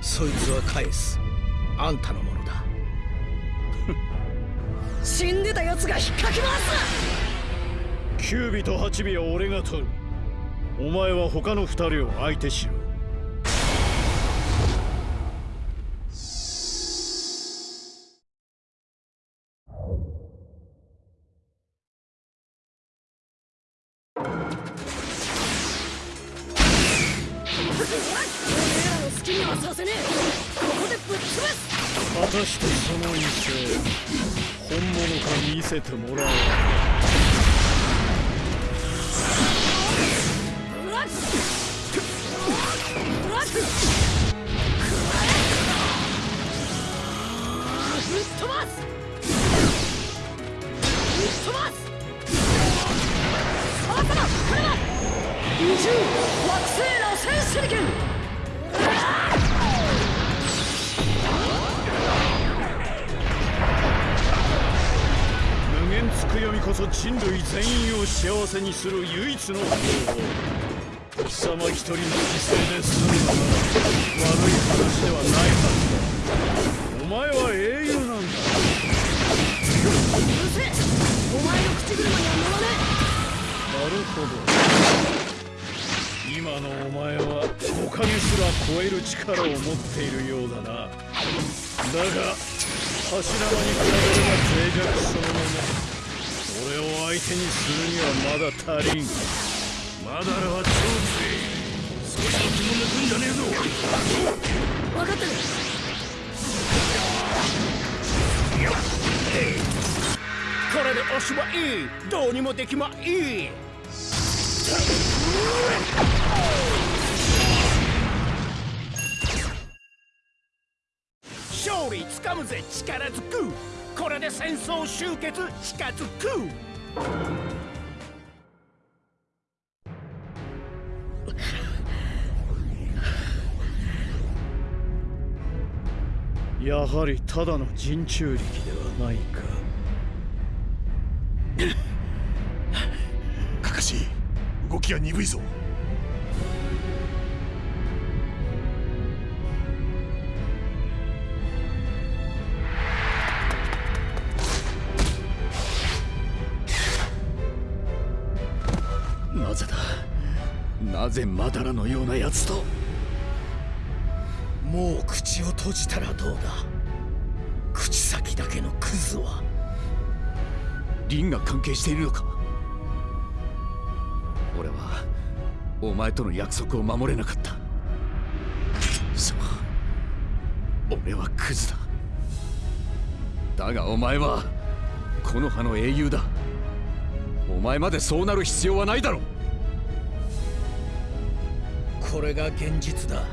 そいつは返す。あんたのものだ。死んでた奴が引っかき回す！9尾と8尾は俺が取る。お前は他の2人を相手しろにする唯一の方法貴様一人の犠牲で済むのなら悪い話ではないはずだ。お前は英雄なんだうるせえお前の口車には乗らねえ。なるほど今のお前は木陰すら超える力を持っているようだな。だが柱間に比べれば脆弱そのものを相手にするにはまだ足りん。まだらは超強い少しの気も抜くんじゃねえぞ。え分かってるこれで押しはいい。どうにもできまいい。勝利つかむぜ力ずく。これで戦争終結近づくやはりただの人中力ではないか。かかし動きが鈍いぞ。ぜマダラのような奴ともう口を閉じたらどうだ？口先だけのクズはリンが関係しているのか？俺はお前との約束を守れなかった。そう。俺はクズだ。だがお前はこの葉の英雄だ。お前までそうなる必要はないだろう。これが現実だ。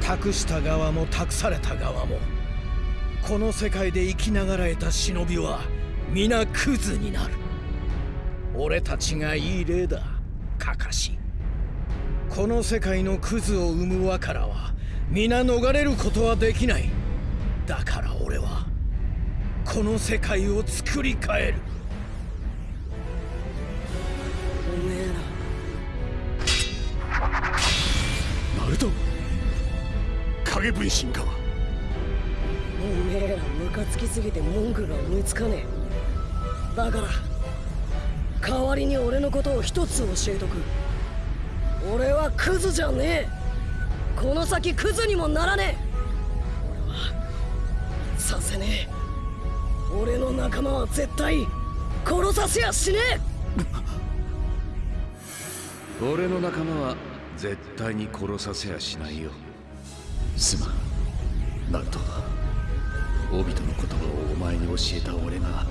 託した側も託された側もこの世界で生きながらえた忍びは皆クズになる。俺たちがいい例だカカシ。この世界のクズを生む輪からは皆逃れることはできない。だから俺はこの世界を作り変える。影分身からおめえらムカつきすぎて文句が思いつかねえ。だから代わりに俺のことを一つ教えとく。俺はクズじゃねえ。この先クズにもならねえ。俺はさせねえ。俺の仲間は絶対殺させやしねえ。俺の仲間は絶対に殺させやしないよすまん。ナルトオビトの言葉をお前に教えた俺が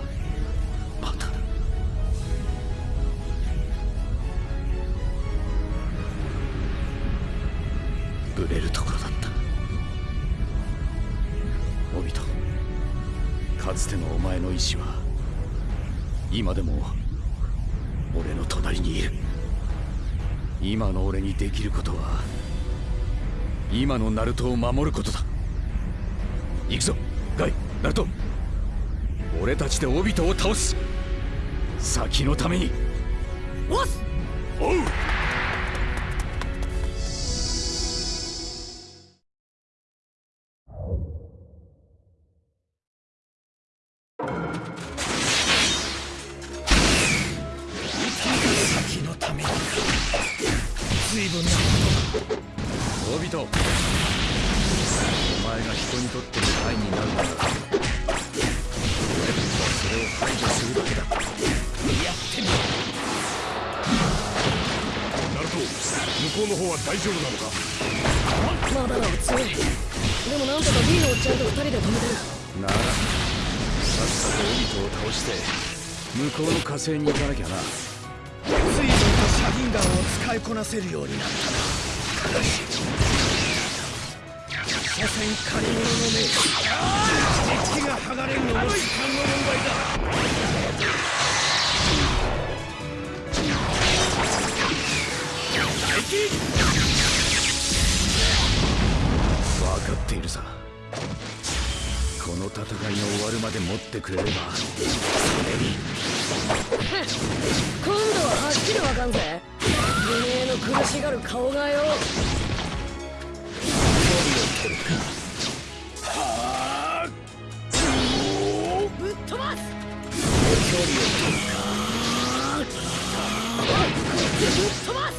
バカだ。ブレるところだった。オビトかつてのお前の意志は今でも俺の隣にいる。今の俺にできることは今のナルトを守ることだ。行くぞガイナルト。俺たちでオビトを倒す。先のために。おうこうの火星に行かなきゃな。随分とシャギンガンを使いこなせるようになった。なし。所詮借り物の目実機が剥がれるのも時間の問題だ。分かっているさ。この戦いが終わるまで持ってくれれば今度ははっきりわかんぜてめえの苦しがる顔がよ。ぶっ飛ばす距離を取るかぶっ飛ばす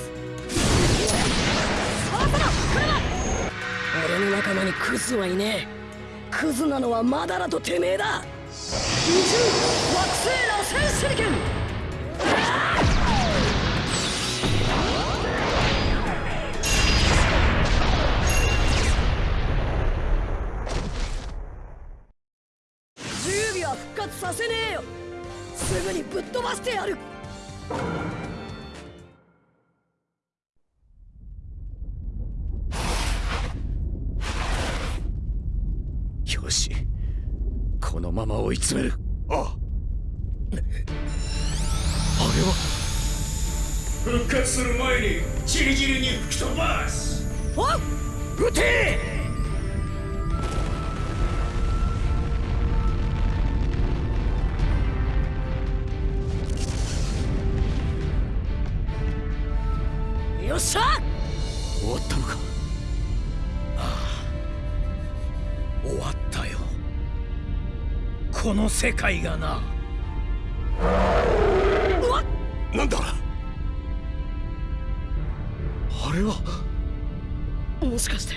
俺の仲間にクズはいねえ。クズなのはマダラとてめえだ。二重惑星螺旋手裏剣。詰める。あ。ああれは。復活する前にチリチリに吹き飛ばす。お撃て！よっしゃこの世界がな。うわっ！なんだ？あれは？もしかして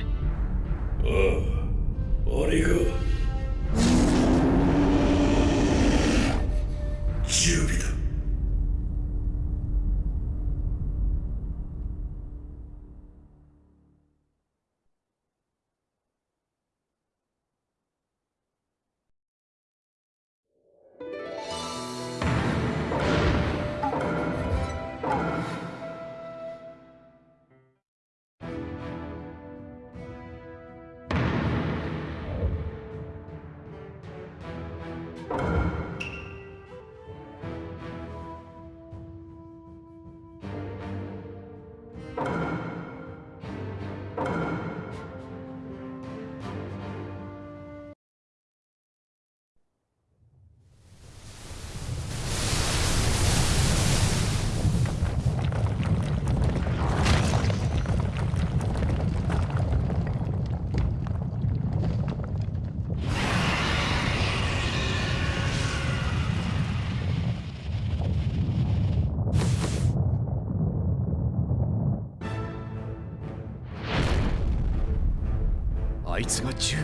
あいつが十尾。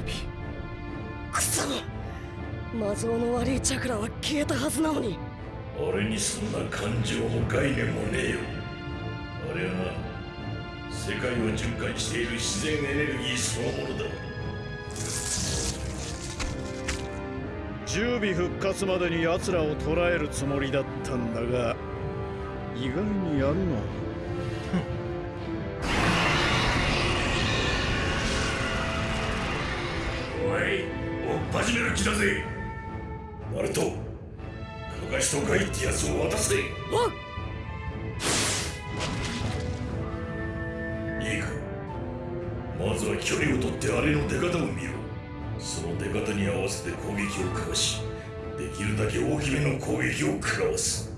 クソマゾウの悪いチャクラは消えたはずなのに。俺にそんな感情も概念もねえよ。あれはな世界を循環している自然エネルギーそのものだ。十尾復活までに奴らを捕らえるつもりだったんだが意外にやるな始める気だぜ。ナルトカガシとガイってやつを渡せいいか。まずは距離を取ってあれの出方を見ろその出方に合わせて攻撃をかわしできるだけ大きめの攻撃を食らわす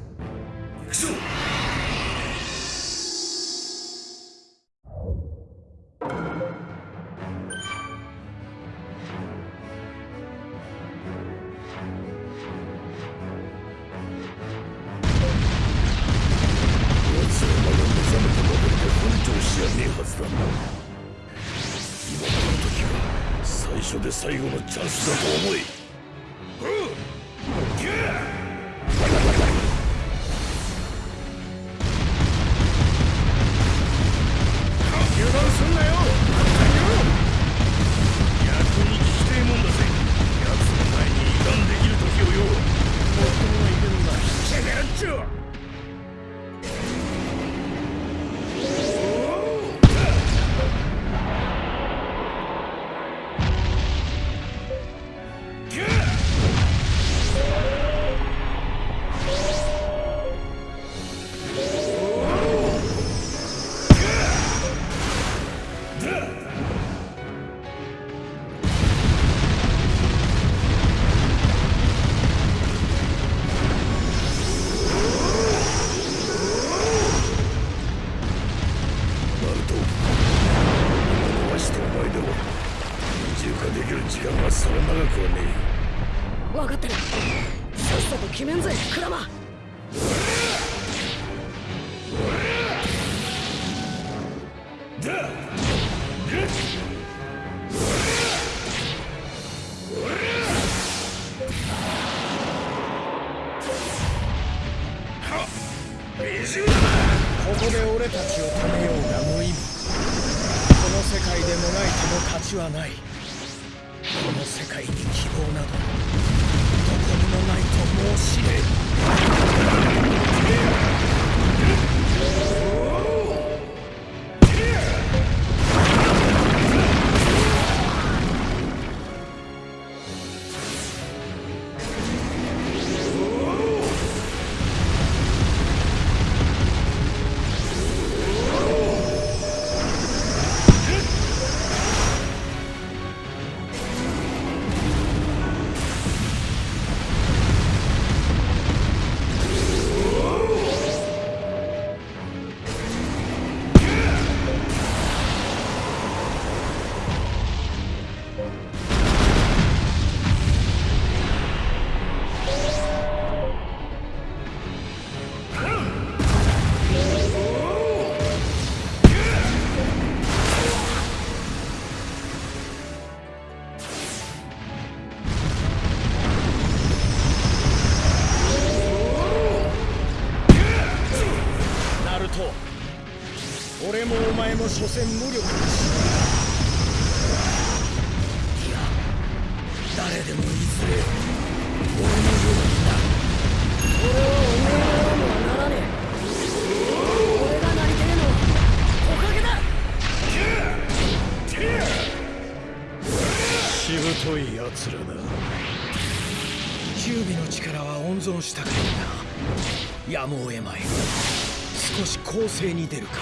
もお前も所詮無力だしいや誰でもいずれ俺のようになる俺はお前のようにはならねえ俺がなりてえのはおかげだしぶとい奴らだ。キュービの力は温存したからな。やむを得まい。少し攻勢に出るか。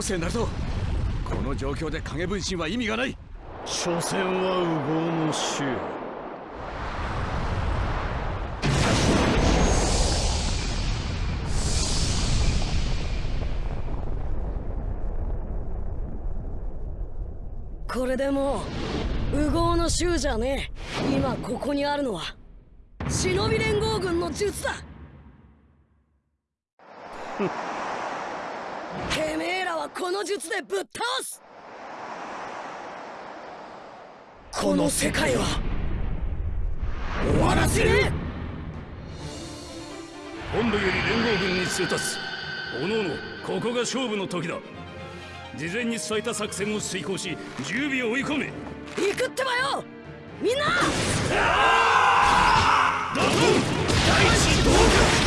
よせナルトこの状況で影分身は意味がない。所詮は右往の衆。これでもう右往の衆じゃねえ。今ここにあるのは忍び連合軍の術だてめえらはこの術でぶっ倒す。この世界は終わらせね本部より連合軍に通達おのおのここが勝負の時だ。事前に伝えた作戦を遂行し10尾を追い込め。行くってばよ！みんな！ドン！第一同そ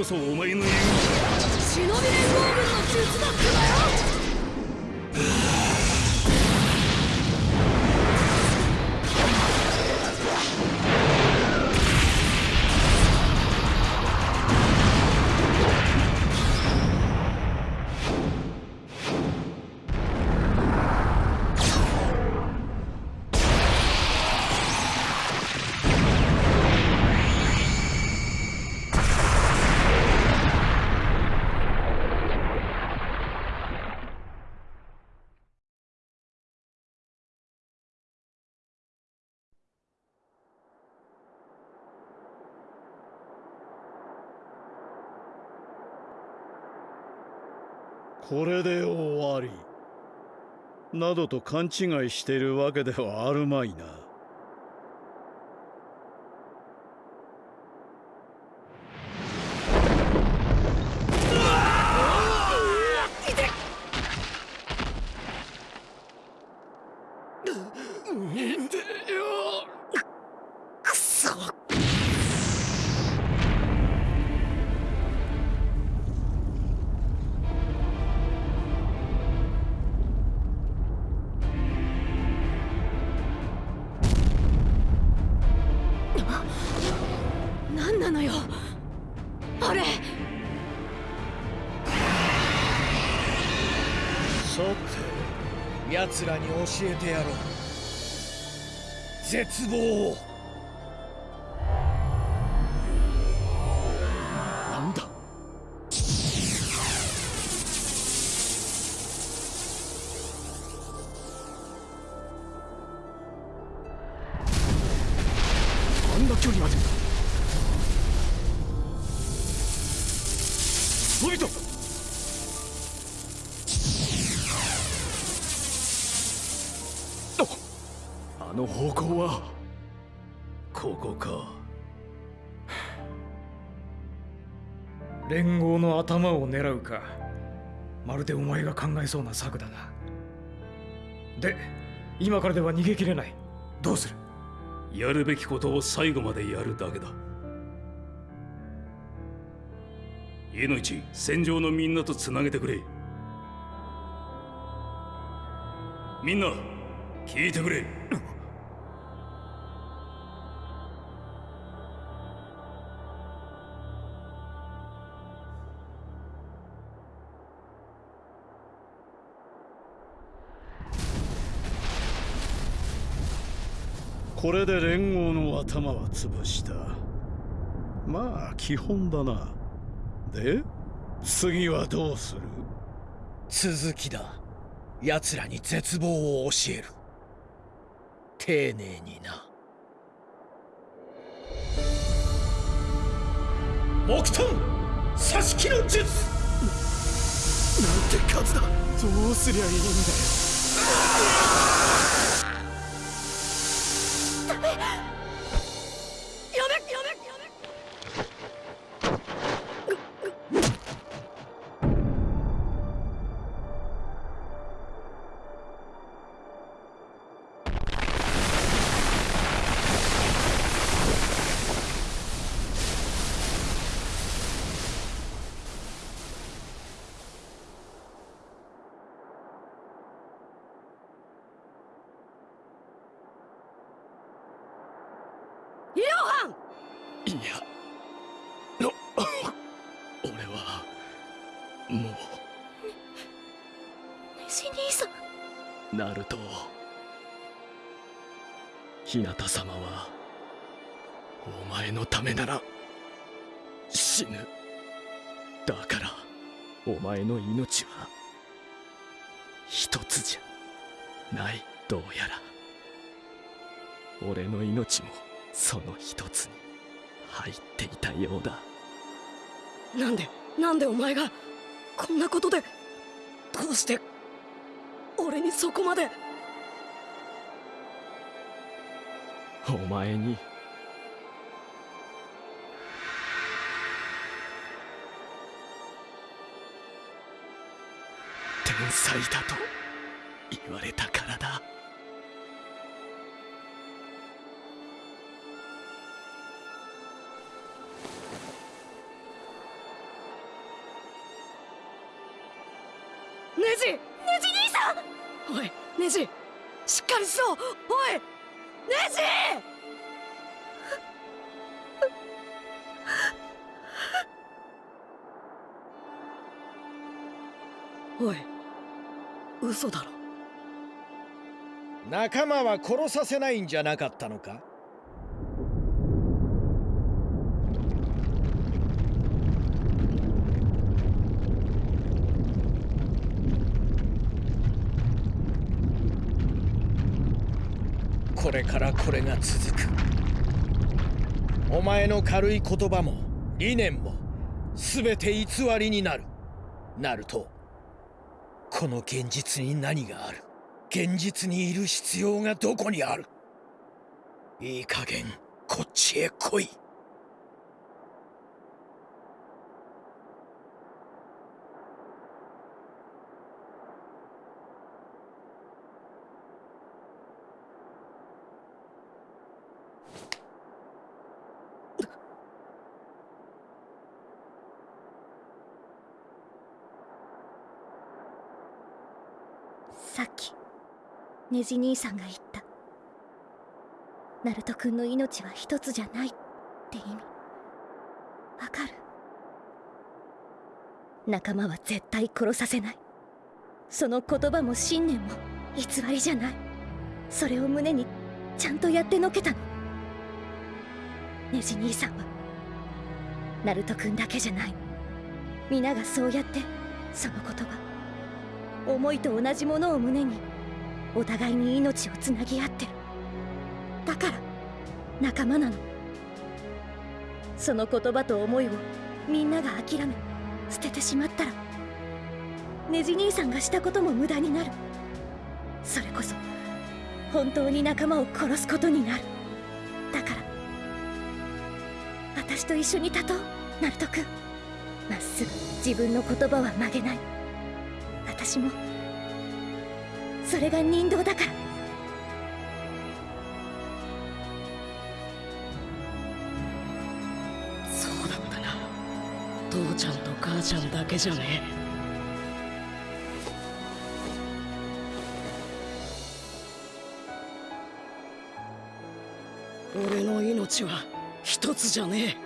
こそお前のこれで終わり。などと勘違いしているわけではあるまいな。頭を狙うかまるでお前が考えそうな策だな。で今からでは逃げ切れない。どうする？やるべきことを最後までやるだけだ。家の一戦場のみんなとつなげてくれ。みんな聞いてくれ。これで連合の頭は潰した。まあ基本だな。で次はどうする？続きだ。奴らに絶望を教える。丁寧にな。木遁刺し木の術。なんて数だ。どうすりゃいいんだよナルト日向様はお前のためなら死ぬだからお前の命は一つじゃないどうやら。俺の命もその一つに入っていたようだ。なんでなんでお前がこんなことでどうして俺にそこまで。お前に。天才だと言われたからだ。仲間は殺させないんじゃなかったのか？これからこれが続く。お前の軽い言葉も理念も全て偽りになる。なるとこの現実に何がある？現実にいる必要がどこにある？いい加減こっちへ来いさっきネジ兄さんが言った。ナルト君の命は一つじゃないって意味。わかる。仲間は絶対殺させない。その言葉も信念も偽りじゃない。それを胸にちゃんとやってのけたの。ネジ兄さんはナルト君だけじゃない。皆がそうやってその言葉思いと同じものを胸にお互いに命をつなぎ合ってる。だから仲間なの。その言葉と思いをみんなが諦め捨ててしまったらネジ兄さんがしたことも無駄になる。それこそ本当に仲間を殺すことになる。だから私と一緒に立とうナルト君まっすぐ自分の言葉は曲げない。私もそれが人道だから。そうだったな。父ちゃんと母ちゃんだけじゃね。え俺の命は一つじゃねえ。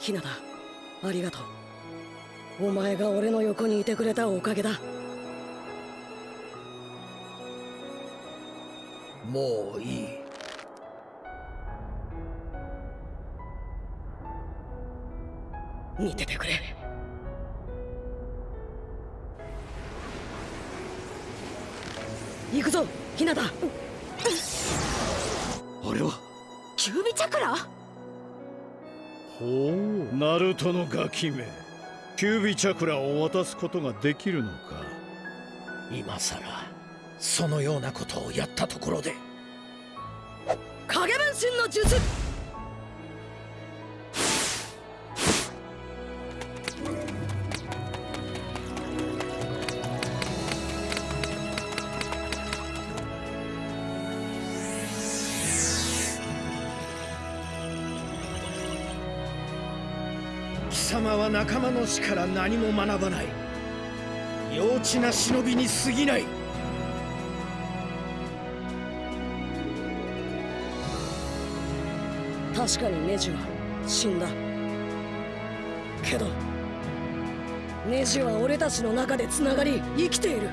ひなたありがとう。お前が俺の横にいてくれたおかげだ。もういい。見ててくれ。行くぞひなた。あれは？キュービチャクラ？ほうナルトのガキめキュービチャクラを渡すことができるのか？今さらそのようなことをやったところで。影分身の術は仲間の死から何も学ばない。幼稚な忍びに過ぎない。確かにネジは死んだ。けどネジは俺たちの中でつながり生きている。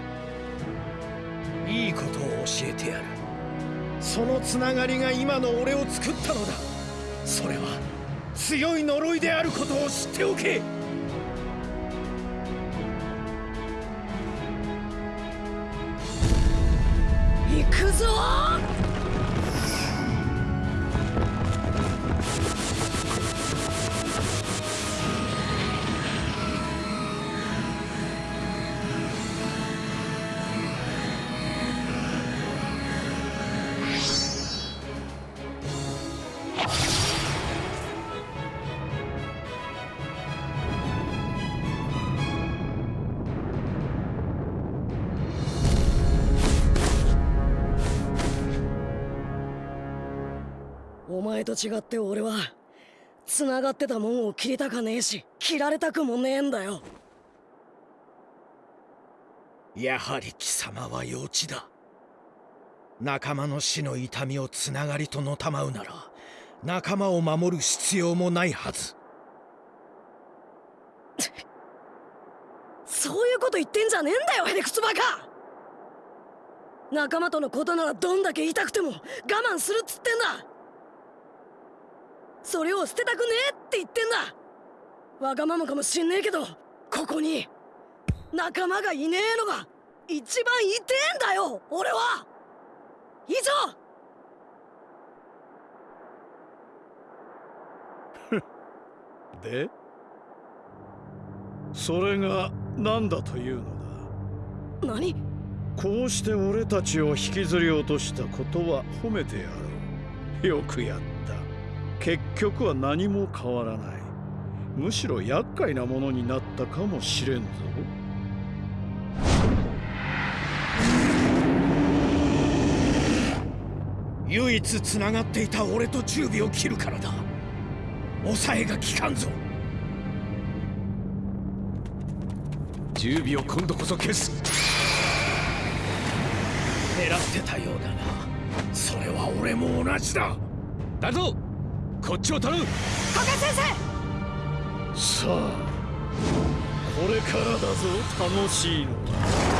いいことを教えてやる。そのつながりが今の俺を作ったのだ。それは強い呪いであることを知っておけ行くぞ前と違って俺は繋がってたもんを切りたかねえし切られたくもねえんだよ。やはり貴様は幼稚だ。仲間の死の痛みをつながりとのたまうなら仲間を守る必要もないはず。そういうこと言ってんじゃねえんだよヘレクツバカ！仲間とのことならどんだけ痛くても我慢するっつってんだそれを捨てたくねえって言ってんだ。わがままかもしんねえけどここに仲間がいねえのが一番痛えんだよ俺は。以上。で？それが何だというのだ？何？こうして俺たちを引きずり落としたことは褒めてやろう。よくやった結局は何も変わらない。むしろ厄介なものになったかもしれんぞ。唯一つながっていた俺と十尾を切るからだ。抑えが効かんぞ。十尾を今度こそ消す。狙ってたようだがそれは俺も同じだ。だぞこっちを頼む。加賀先さあこれからだぞ楽しいのは